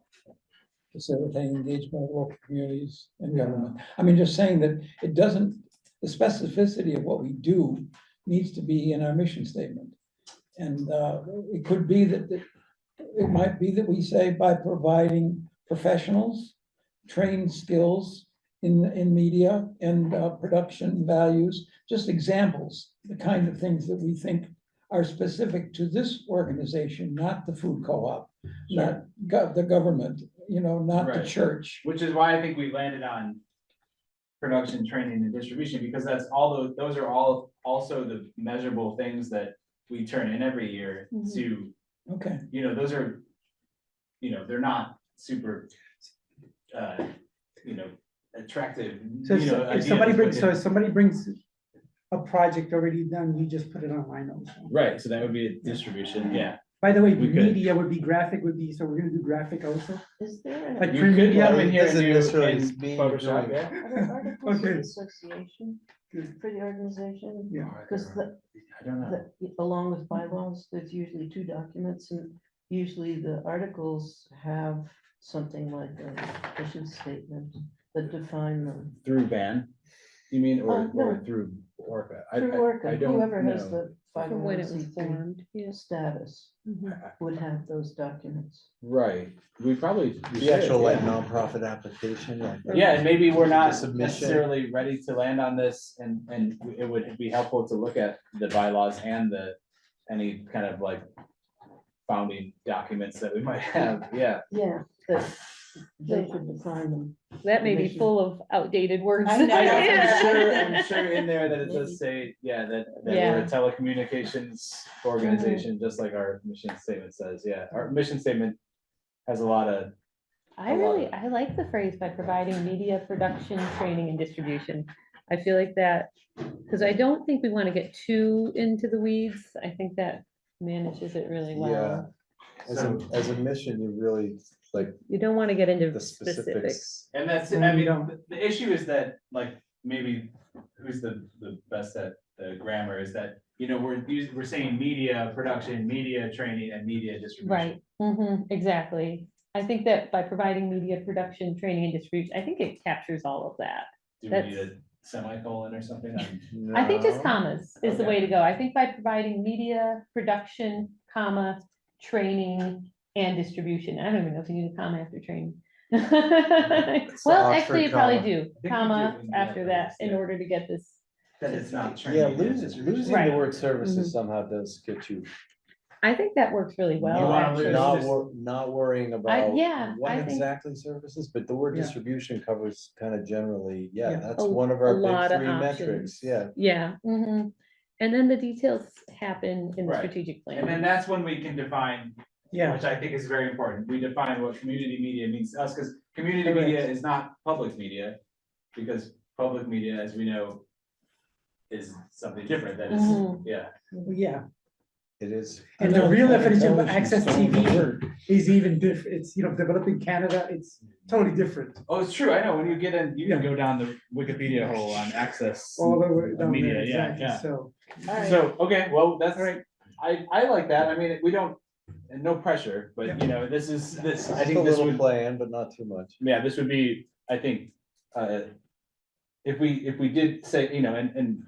Facilitating engagement of local communities and government. I mean, just saying that it doesn't, the specificity of what we do needs to be in our mission statement. And, uh, it could be that, that, it might be that we say by providing professionals, trained skills in, in media and, uh, production values, just examples, the kind of things that we think are specific to this organization, not the food co-op, not gov- the government, you know, not the church. Which is why I think we landed on production, training and distribution, because that's all those, those are all also the measurable things that we turn in every year Mhm. to, Okay, you know, those are, you know, they're not super, uh, you know, attractive, So you know. if somebody brings, so it- if somebody brings a project already done, you just put it online also. Right, so that would be a distribution, yeah. By the way, We could. media would be graphic would be, so we're gonna do graphic also, Is there an like You print could media. come in here and doesn't do necessarily in mean Photoshop, doing- yeah. are there articles of Okay. association Good. for the organization? Yeah. Because the, I don't know. the, along with bylaws, there's usually two documents and usually the articles have something like a mission statement that define them. Through VAN, you mean, or, Uh, or no. through Orca? I- Through I- I Orca, don't whoever has know. the five From when one it was C three formed, yes. status Mhm. would have those documents. Right, we probably. we The actual should, like yeah. nonprofit application. like- Yeah, and maybe we're not Submission. necessarily ready to land on this and, and it would be helpful to look at the bylaws and the, any kind of like founding documents that we might have, yeah. Yeah, that they should define them. That may be full of outdated words. I know. I know, I'm sure, I'm sure in there that it does say, yeah, that, that we're a telecommunications organization, just like our mission statement says, yeah, our mission statement has a lot of, I lot really, of- I like the phrase by providing media production, training and distribution. I feel like that, because I don't think we want to get too into the weeds. I think that manages it really well. Yeah, As a, as a mission, you really, like, You don't want to get into the specifics. specifics. and that's, Well, I mean, don't- the- the issue is that, like, maybe, who's the, the best at the grammar, is that, you know, we're using, we're saying media production, media training, and media distribution. Right, hmm exactly. I think that by providing media production, training and distribution, I think it captures all of that. Do we That's- need a semicolon or something? I'm- I think just No. commas is the way to go. I think by providing media, production, comma, training and distribution. I don't even know if you need a comma after training. Well, Oxford actually, you probably comma. do, you comma do, yeah, after that in yeah. order to get this. That it's not training. Yeah, it's losing, distribution. losing the Right. word services somehow does get you. I think that works really well, wanna actually. Not just- wor- not worrying about yeah, what I think- exactly services, but the word Yeah. distribution covers kind of generally, yeah, Yeah. that's A- one of a our lot big of three metrics, options. yeah. Yeah, mhm. And then the details happen in the Right. strategic And then plan. that's when we can define, Yeah, which I think is very important, we define what community media means to us, because community media is not public media. Because public media, as we know, is something different, that is, Mhm. yeah. yeah, It is. and the real definition of access stole TV is even diff, it's, you know, developing Canada, it's totally different. Oh, it's true, I know, when you get in, you can go down the Wikipedia hole on access. All the way down Media, there, yeah, exactly, yeah. so. So, okay, well, that's, right. I, I like that, I mean, we don't, and no pressure, but you know, this is, this, I Just a think this little would. plan, but not too much. yeah, this would be, I think, uh. If we, if we did say, you know, and, and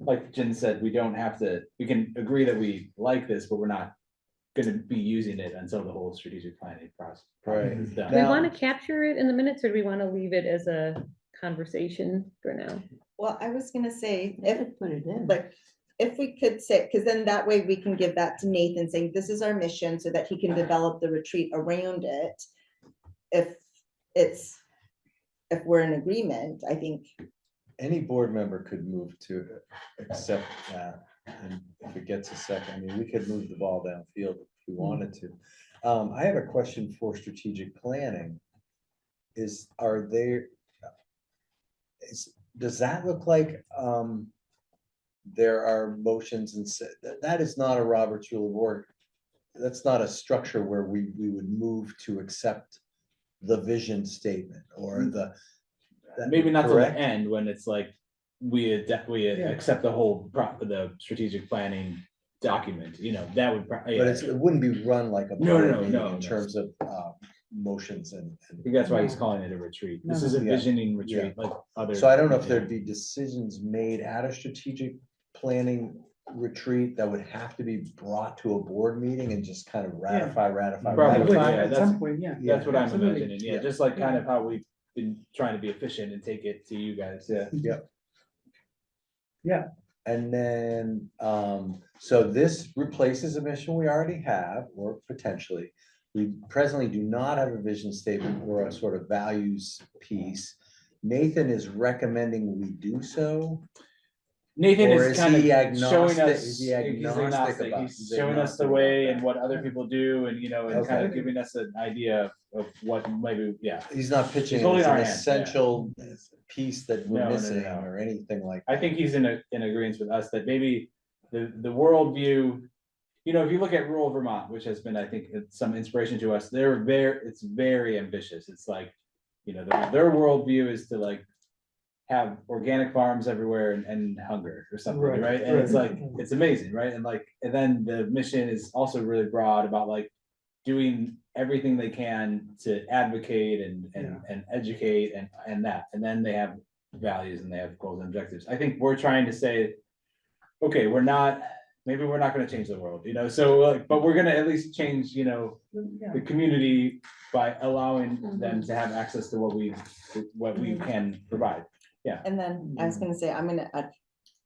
like Jen said, we don't have to, we can agree that we like this, but we're not. Gonna be using it until the whole strategic planning process. Right. is Do we. Now- want to capture it in the minutes or do we want to leave it as a conversation for now? Well, I was gonna say, I if, put it in. like, if we could say, because then that way we can give that to Nathan, saying this is our mission, so that he can develop the retreat around it. If it's, if we're in agreement, I think, Any board member could move to accept that, and if it gets a second, I mean, we could move the ball downfield if we wanted to. Um, I have a question for strategic planning. Is, are there? Is, does that look like, um, there are motions and that, that is not a Robert's rule of order. That's not a structure where we, we would move to accept the vision statement or the, that maybe not till the correct? end, when it's like, we, adapt- we Yeah. accept the whole, pro- the strategic planning document, you know, that would. pro- But yeah. it's, it wouldn't be run like a. No, no, board no, meeting no, In terms of, uh, motions and. I and- think that's why he's calling it a retreat. This is a Yeah. visioning retreat like other. So I don't know if there'd be decisions made at a strategic planning retreat that would have to be brought to a board meeting and just kind of ratify, ratify. Probably, ratify. yeah, At that's- some point, yeah. That's what I'm absolutely. imagining, yeah, Yeah. just like kind of how we've been trying to be efficient and take it to you guys, Yeah, yeah. yeah. And then, um, so this replaces a mission we already have, or potentially. We presently do not have a vision statement or a sort of values piece. Nathan is recommending we do so. Nathan Or is is kind of he showing agnostic? us, Is he he's agnostic agnostic, about- he's he's showing us the agnostic about way that? and what other people do and, you know, and kind of Okay. giving us an idea of what maybe, yeah. He's not pitching it holding as our an hand, yeah. essential piece that No, we're no, no, missing no. or anything like. I think he's in a, in agreement with us that maybe the, the worldview. You know, if you look at rural Vermont, which has been, I think, uh, some inspiration to us, they're very, it's very ambitious. It's like. You know, their, their worldview is to like. Have organic farms everywhere and, and hunger or something, Right, right? And it's like, it's amazing, right? And like, and then the mission is also really broad about like. Doing everything they can to advocate and, and, and educate and, and that, and then they have values and they have goals and objectives. I think we're trying to say, okay, we're not, maybe we're not gonna change the world, you know, so like, but we're gonna at least change, you know, Yeah. the community by allowing mm-hmm. them to have access to what we, what we mm-hmm. can provide. And then I was mm-hmm. gonna say, I'm gonna, add-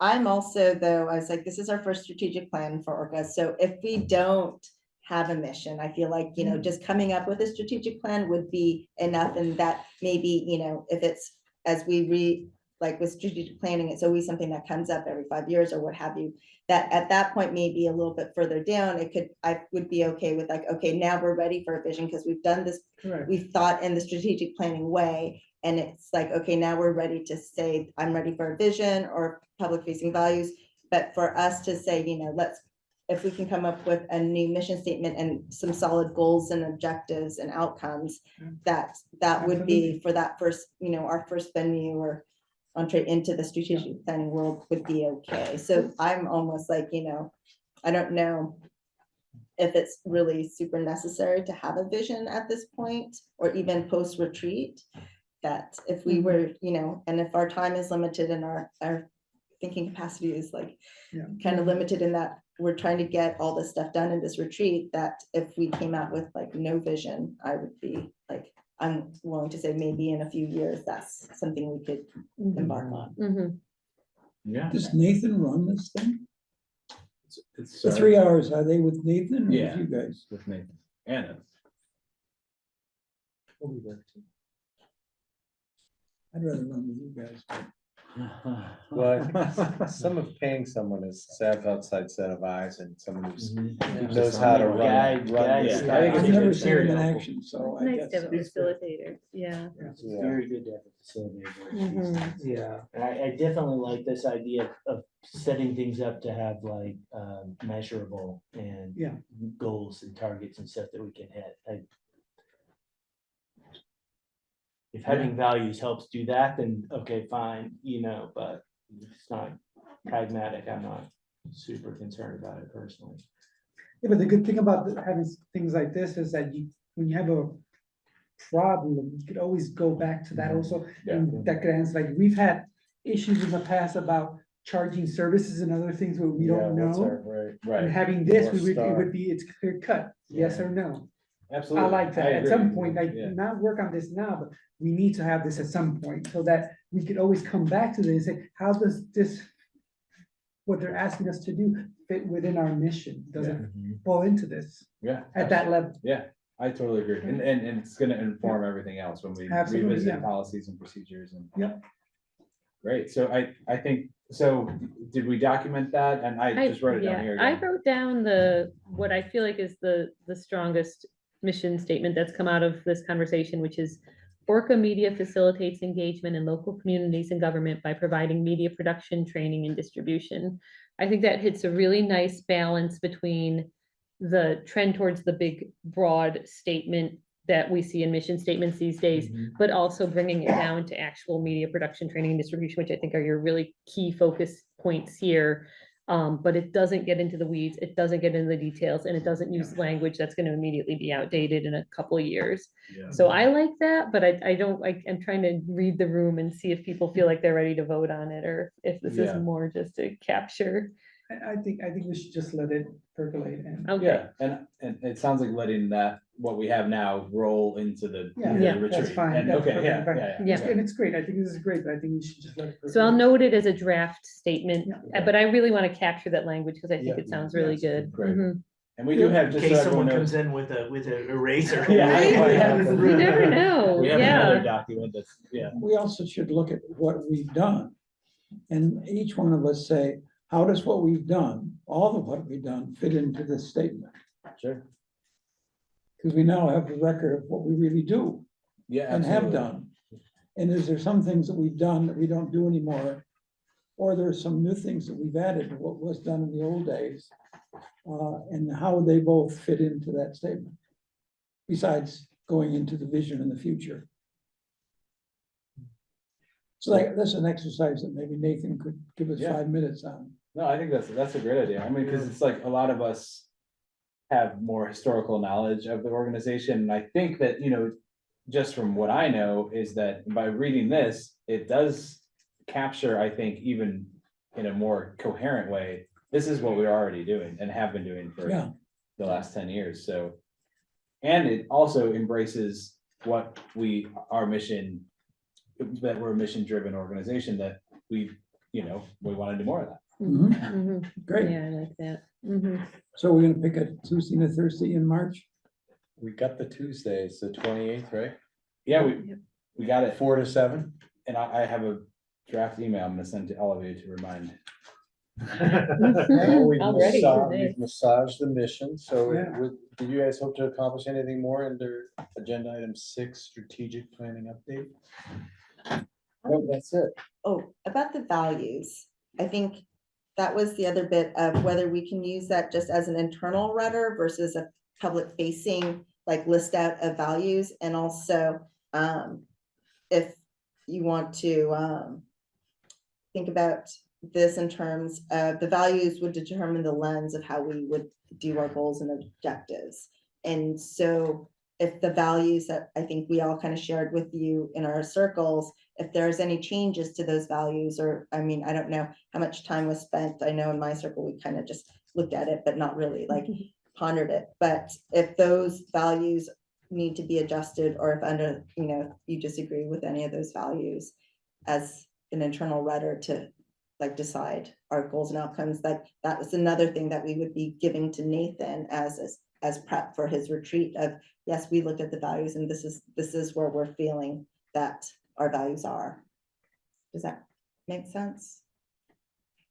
I'm also though, I was like, this is our first strategic plan for Orca, so if we don't have a mission, I feel like, you know, mm-hmm. just coming up with a strategic plan would be enough and that maybe, you know, if it's as we read, like with strategic planning, it's always something that comes up every five years or what have you. That at that point, maybe a little bit further down, it could, I would be okay with like, okay, now we're ready for a vision because we've done this Correct. we've thought in the strategic planning way. And it's like, okay, now we're ready to say, I'm ready for a vision or public facing values. But for us to say, you know, let's, if we can come up with a new mission statement and some solid goals and objectives and outcomes, Yeah. that, that would be for that first, you know, our first venue or entree into the strategic planning world would be okay. So I'm almost like, you know, I don't know if it's really super necessary to have a vision at this point, or even post-retreat. That if we Mhm. were, you know, and if our time is limited and our, our thinking capacity is like Yeah. kind of limited in that we're trying to get all this stuff done in this retreat, that if we came out with like no vision, I would be like, I'm willing to say maybe in a few years, that's something we could embark on. Mm -hmm. Yeah. Does Nathan run this thing? It's, The uh, three hours, are they with Nathan or with Yeah. you guys? With Nathan, Anna. We'll be there too. I'd rather run with you guys. but- Well, some of paying someone is to have outside set of eyes and someone who's, who Yeah. knows how to run. Guide- run guide this Yeah, guy. I think I've it's never good. seen him in Very action, so I Nice guess. to have a so. facilitator, yeah. It's Yeah. very good to have a facilitator. Mhm. Yeah, and I, I definitely like this idea of setting things up to have like, um, measurable and Yeah. goals and targets and stuff that we can hit. I- If having values helps do that, then okay, fine, you know, but it's not pragmatic, I'm not super concerned about it personally. Yeah, but the good thing about having things like this is that you, when you have a problem, you could always go back to that mm-hmm. also. Yeah. And that could answer, like, we've had issues in the past about charging services and other things where we Yeah, don't know. our- Right. And having this, North we would, it would be, it's clear cut, yes or no. I absolutely. like that. At agree. some point, like, Yeah. not work on this now, but we need to have this at some point so that we could always come back to this and say, how does this, what they're asking us to do fit within our mission? Does it mm-hmm. fall into this Yeah. at that level? Yeah, I totally agree. And, and, and it's gonna inform everything else when we Absolutely, revisit yeah. policies and procedures and. Yep. Great, so I, I think, so did we document that? And I I, just wrote it down yeah, here. I again. wrote down the, what I feel like is the, the strongest mission statement that's come out of this conversation, which is Orca Media facilitates engagement in local communities and government by providing media production, training, and distribution. I think that hits a really nice balance between the trend towards the big, broad statement that we see in mission statements these days, mm-hmm. but also bringing it down to actual media production, training, and distribution, which I think are your really key focus points here. Um, but it doesn't get into the weeds, it doesn't get into the details, and it doesn't use language that's gonna immediately be outdated in a couple of years. So I like that, but I, I don't, I, I'm trying to read the room and see if people feel like they're ready to vote on it, or if this is Yeah. more just to capture. I, I think, I think we should just let it percolate and. Okay, Yeah, and, and it sounds like letting that, what we have now roll into the. Yeah, the Yeah. That's retreat. fine. And, that's okay, yeah, perfectly fine. yeah, yeah. Yeah. It's- And it's great. I think this is great, but I think we should just let it. so I'll percolate. note it as a draft statement, Yeah. uh, but I really want to capture that language, because I think Yeah. it sounds really Yes. good. Great. Mhm. And we do have, In just so case everyone someone knows, comes in with a, with an eraser. Yeah. Right? Yeah. You never know, we have another yeah. document that's, yeah. We also should look at what we've done. And each one of us say, how does what we've done, all of what we've done, fit into this statement? Sure. Because we now have the record of what we really do Yeah. and have absolutely. done. And is there some things that we've done that we don't do anymore? Or there are some new things that we've added to what was done in the old days? Uh, and how they both fit into that statement? Besides going into the vision in the future. So like, that's an exercise that maybe Nathan could give us Yeah. five minutes on. No, I think that's, that's a great idea. I mean, because it's like a lot of us have more historical knowledge of the organization. And I think that, you know, just from what I know is that by reading this, it does capture, I think, even in a more coherent way, this is what we're already doing and have been doing for Yeah. the last ten years, so. And it also embraces what we, our mission, that we're a mission-driven organization that we, you know, we want to do more of that. Mhm, Mhm. Great. Yeah, I like that. Mhm. So we're gonna pick a Tuesday and a Thursday in March? We got the Tuesday, it's the twenty-eighth, right? Yeah, we, we got it, Four to seven? and I, I have a draft email I'm gonna send to all of you to remind. Well, we've Already massa- today. we've Massaged the mission, so Yeah. would, did you guys hope to accomplish anything more under agenda item six, strategic planning update? No, that's it. Oh, about the values, I think that was the other bit of whether we can use that just as an internal rudder versus a public facing, like list out of values and also, um, if you want to, um, think about this in terms of the values would determine the lens of how we would do our goals and objectives. And so if the values that I think we all kind of shared with you in our circles, if there's any changes to those values, or, I mean, I don't know how much time was spent. I know in my circle, we kind of just looked at it, but not really like mm-hmm. pondered it. But if those values need to be adjusted, or if under, you know, you disagree with any of those values as an internal rudder to like decide our goals and outcomes, that, that was another thing that we would be giving to Nathan as, as, as prep for his retreat of, yes, we looked at the values and this is, this is where we're feeling that our values are. Does that make sense?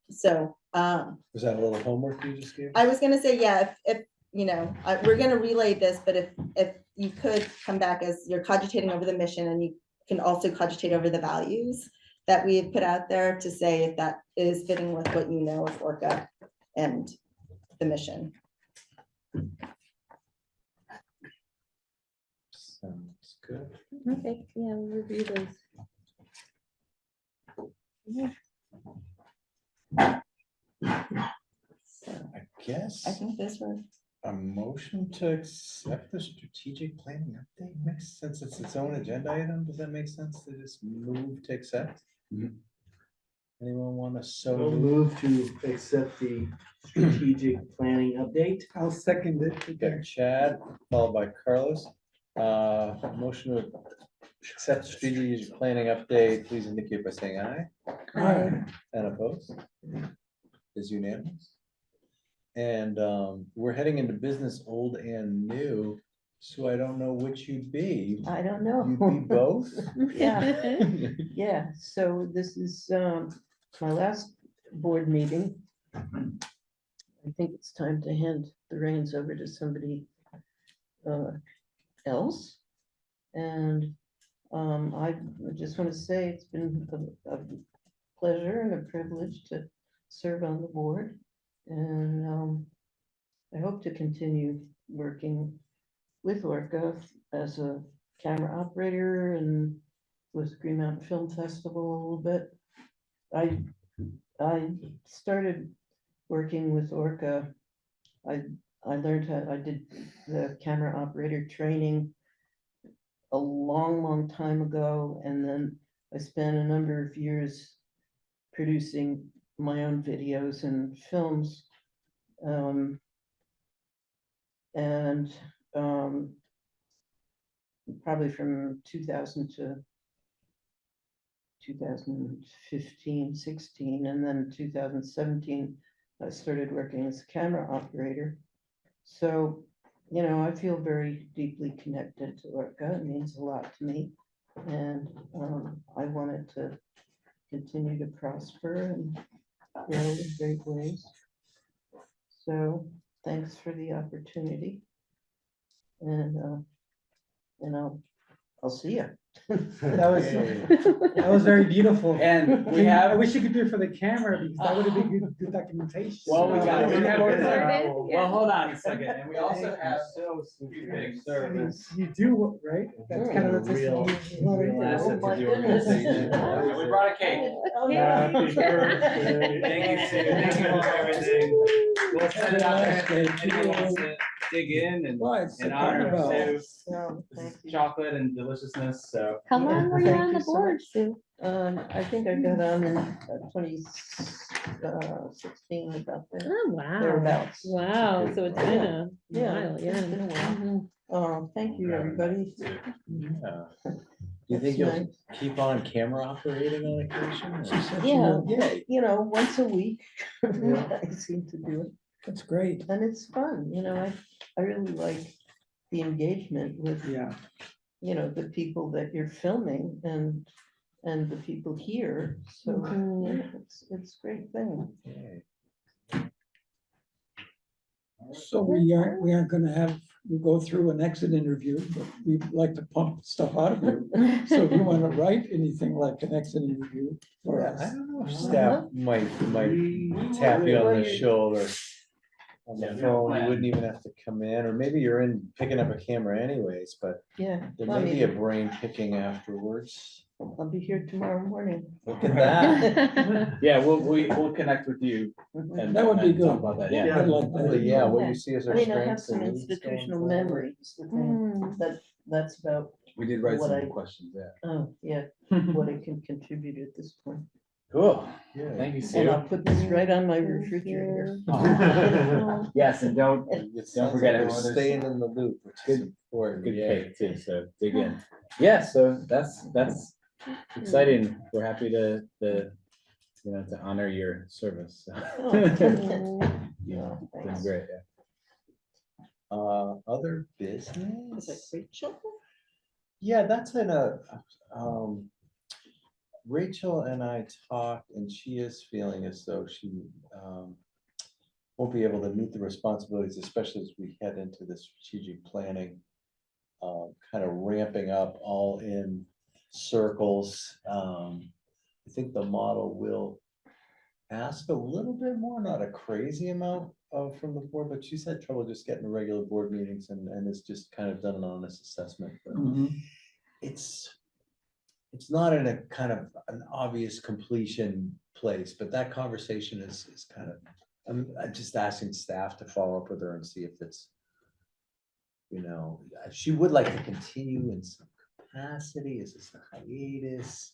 So, um, Was that a little homework you just gave? I was gonna say, yeah, if, if, you know, I, we're gonna relay this, but if, if you could come back as you're cogitating over the mission and you can also cogitate over the values that we have put out there to say if that is fitting with what you know of Orca and the mission. Sounds good. Okay, yeah, we'll review those. So I guess I think this was, a motion to accept the strategic planning update makes sense. It's its own agenda item. Does that make sense to just move to accept? Mhm. Anyone want to so So move? move to accept the strategic planning update. I'll second it. Okay, Chad, followed by Carlos. Uh, motion to accept strategic planning update, please indicate by saying aye. Aye. And opposed? Is unanimous. And um, we're heading into business old and new, so I don't know which you'd be. I don't know. You'd be know. both? Yeah. Yeah, so this is um my last board meeting. I think it's time to hand the reins over to somebody uh else. And um I just want to say it's been a a pleasure and a privilege to serve on the board. And um I hope to continue working with Orca as a camera operator and with Green Mountain Film Festival a little bit. I, I started working with Orca. I, I learned how, I did the camera operator training a long, long time ago, and then I spent a number of years producing my own videos and films. Um, and, um, probably from two thousand to 2015, 16, and then two thousand seventeen, I started working as a camera operator. So, you know, I feel very deeply connected to Orca. It means a lot to me. And um, I want it to continue to prosper and grow in great ways. So thanks for the opportunity. And, uh, and I'll, I'll see you. That was, that was very beautiful. And we Can- I have- wish you could do it for the camera because that would have been good, good documentation. Well, we got, we have, Recorded, well, hold on a second, and we also have so two sweet. big I mean, service. You do, right? That's mm. kind of the. Real- testimony. real asset Oh to my the goodness. organization. We brought a cake. Oh, Yeah. yeah. Happy birthday. Thank you, Sue. Thank you for everything. We'll send it out there. if Anyone wants to dig in and Well, it's in the honor of carnival. Sue, No, thank you. chocolate and deliciousness, so. How long were you Thank on you the so board, much. Sue? Um, I think I got on in uh, twenty uh, sixteen about that. Oh, wow. Thereabouts. Wow, so it's been a Yeah, while, it's yeah. been a while. Mhm. Oh, thank you, everybody. Yeah. Do you think you'll nice. keep on camera operating on occasion? or- She Yeah. You know, once a week, I seem to do it, That's great. and it's fun, you know, I, I really like the engagement with, Yeah, you know, the people that you're filming and, and the people here, so, Mhm. yeah, it's, it's a great thing. Yay. So we aren't, we aren't gonna have, you go through an exit interview, but we'd like to pump stuff out of you. So if you want to write anything like an exit interview for Yeah, I us. don't know if Uh-huh. staff might, might tap you on Well, the you- shoulder. On the we have a phone, you wouldn't even have to come in, or maybe you're in picking up a camera anyways, but Yeah, there I may be a mean, brain picking afterwards. I'll be here tomorrow morning. Look at that. Yeah, we'll, we, we'll connect with you Mhm. and. That would be and talk good. About that, Yeah, yeah. I'd like Well, that. Yeah, what you see as I our mean, I have strengths some and needs going institutional forward. memories, I think, Mm. that, that's about, We did write What some I- questions, yeah. oh, yeah, what I can contribute at this point. Cool, Yeah. thank you, And Sue. I'll put this right on my refrigerator. you. Yes, and don't, It don't forget like it. Staying in the loop, which is Good- important. Good yeah. cake too, so dig in. Yeah, so that's, that's exciting. We're happy to, the, you know, to honor your service. so. Oh. Yeah, Oh, been great, yeah. Uh, other Is it business? Rachel? Yeah, that's in a, um. Rachel and I talked and she is feeling as though she, um. Won't be able to meet the responsibilities, especially as we head into the strategic planning. Um, kind of ramping up all in circles. Um, I think the model will. Ask a little bit more, not a crazy amount of from the board, but she's had trouble just getting to regular board meetings and, and it's just kind of done an honest assessment. but Mhm. it's, it's not in a kind of an obvious completion place, but that conversation is, is kind of, I'm, I'm just asking staff to follow up with her and see if it's, you know, uh, she would like to continue in some capacity, is this a hiatus?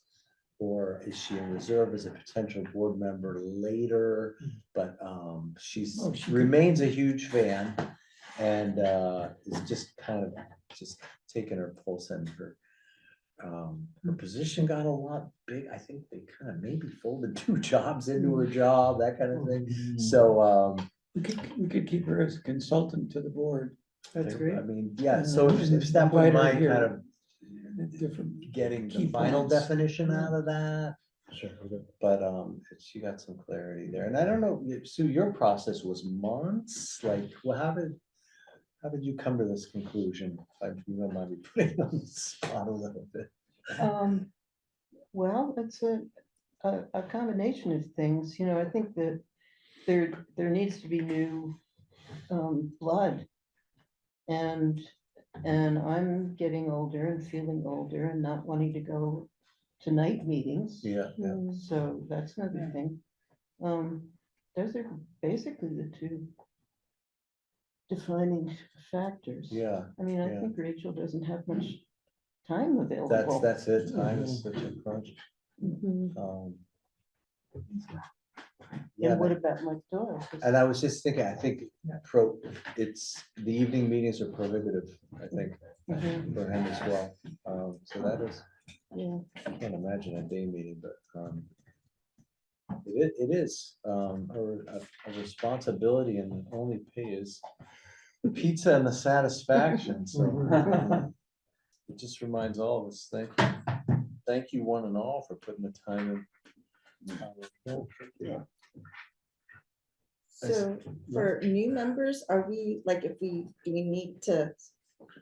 Or is she in reserve as a potential board member later? But, um, she's, Oh, she could- remains a huge fan and, uh, is just kind of, just taking her pulse and her um, her position got a lot big. I think they kind of maybe folded two jobs into her job, that kind of thing. So, um, We could, we could keep her as a consultant to the board. that's great. I mean, yeah, so if And if staff would invite her mind here. kind of Different. getting key the final points. definition out of that. Sure. But, um, she got some clarity there. And I don't know, Sue, your process was months, like, well, how did, how did you come to this conclusion? If you don't mind me putting you on the spot a little bit. Um, well, it's a, a, a combination of things, you know, I think that there, there needs to be new, um, blood. And And I'm getting older and feeling older and not wanting to go to night meetings. Yeah, yeah. So that's another thing. Um, those are basically the two defining factors. Yeah, I mean, I yeah. think Rachel doesn't have much time that's, available. that's that's it. Time is such a crunch. Mhm. Um, Yeah, And what about Mike Doyle? 'Cause- and I was just thinking, I think pro, it's, the evening meetings are prohibitive, I think, Mhm, for him as well. Um, so that is, Yeah, I can't imagine a day meeting, but, um, it, it is, um, a, a- a responsibility and the only pay is the pizza and the satisfaction, so. um, It just reminds all of us, thank you, thank you one and all for putting the time in. Yeah. So for new members, are we, like, if we, do we need to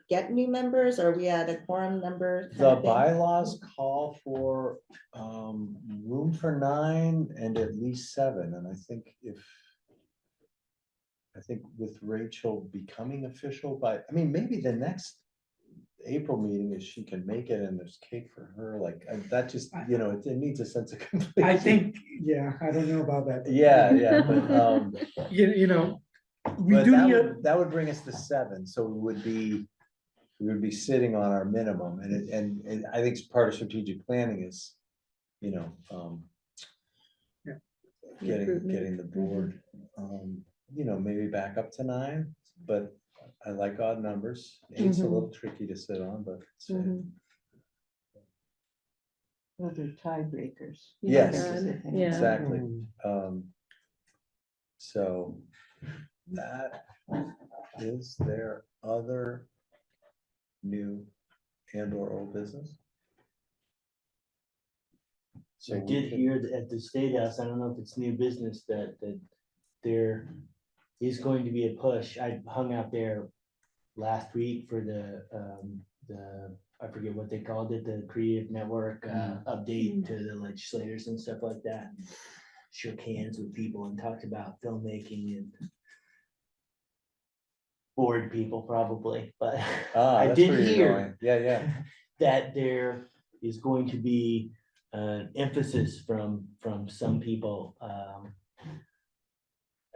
get new members? Are we at a quorum number? kind The of thing? bylaws call for um room for nine and at least seven, and I think if. I think with Rachel becoming official, but I mean, maybe the next April meeting is she can make it and there's cake for her, like, uh, that just, you know, it it needs a sense of completion. I think, yeah, I don't know about that. Yeah, yeah, but um. You, you know, we But do that need, would, that would bring us to seven, so we would be, we would be sitting on our minimum, and it, and, and I think part of strategic planning is, you know, um. Yeah. Getting, getting the board, um, you know, maybe back up to nine, but I like odd numbers. Eight's a Mhm. little tricky to sit on, but. it's, mhm. Those are tiebreakers. Yes. That's the thing. Yeah. Exactly, um. So that is there other new and or old business? So I we did can- hear that at the State House, I don't know if it's new business, that, that there is going to be a push. I hung out there last week for the, um, the, I forget what they called it, the Creative Network, uh, update to the legislators and stuff like that. Shook hands with people and talked about filmmaking and bored people probably, but Ah, I that's did where you're hear going. Yeah, yeah, that there is going to be an emphasis from, from some people, um.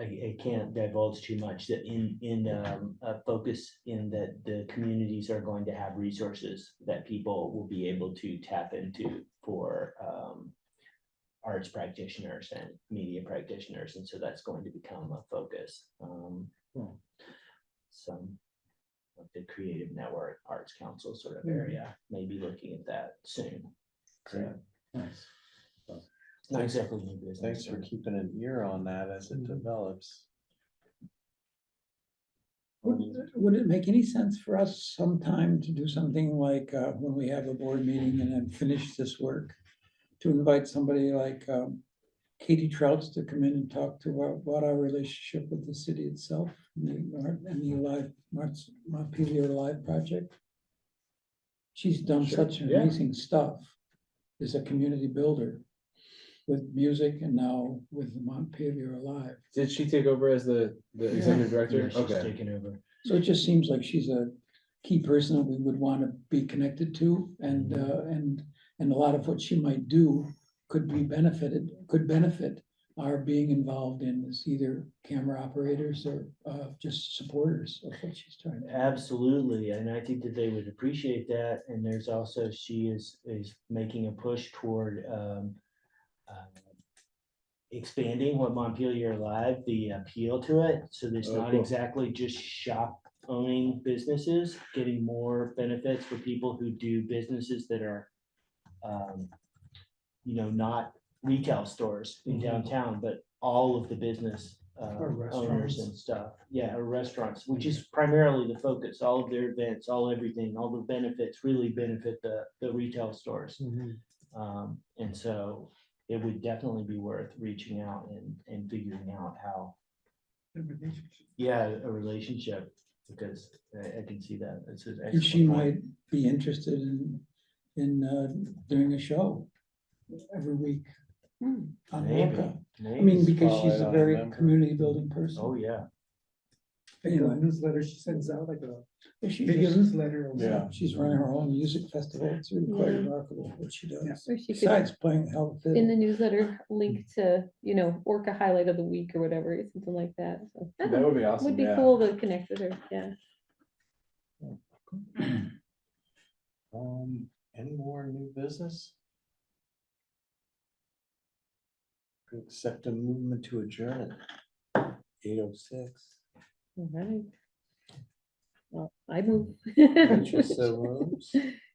I, I can't divulge too much, that in, in, um, a focus in that the communities are going to have resources that people will be able to tap into for, um. Arts practitioners and media practitioners, and so that's going to become a focus, um. Some like the Creative Network Arts Council sort of area, maybe looking at that soon. So, Not exactly new business. thanks for keeping an ear on that as it Mhm. develops. Would, would it make any sense for us sometime to do something like, uh, when we have a board meeting and then finish this work? To invite somebody like, um, Katie Trautz to come in and talk to our- about our relationship with the city itself and the, art- and the live, Marts, Montpelier Alive Project. She's done Sure, such yeah. amazing stuff as a community builder with music and now with Montpelier Alive. Did she take over as the, the executive Yeah, director? she's Okay, taken over. So it just seems like she's a key person that we would want to be connected to and, uh, and, and a lot of what she might do could be benefited, could benefit our being involved in as either camera operators or, uh, just supporters of what she's trying to. do. Absolutely, and I think that they would appreciate that, and there's also, she is, is making a push toward, um. Uh, Expanding what Montpelier Alive, the appeal to it, so there's Oh, not cool. exactly just shop owning businesses, getting more benefits for people who do businesses that are. Um, you know, not retail stores in Mhm. downtown, but all of the business uh, Or owners restaurants. and stuff. Yeah, or restaurants, which is primarily the focus, all of their events, all everything, all the benefits really benefit the, the retail stores. Um, and so it would definitely be worth reaching out and, and figuring out how, yeah, a relationship. Because I, I can see that. It's an And she excellent point. might be interested in, in, uh, doing a show every week. Hmm. on Maybe, Wolcott. I maybe. mean, because Follow she's it a on very member. community building person. Oh, yeah. the newsletter she sends out, like a If She video just- newsletter. or Yeah. she's running her own music festival. It's really quite Yeah. remarkable what she does. Or she could, Besides playing health. in the newsletter, link to, you know, Orca highlight of the week or whatever, something like that. So, I don't That know, would be awesome, Would be yeah. cool to connect with her, yeah. Um, any more new business? Could Accept a movement to adjourn eight oh six. All right. Well, I move. Moves.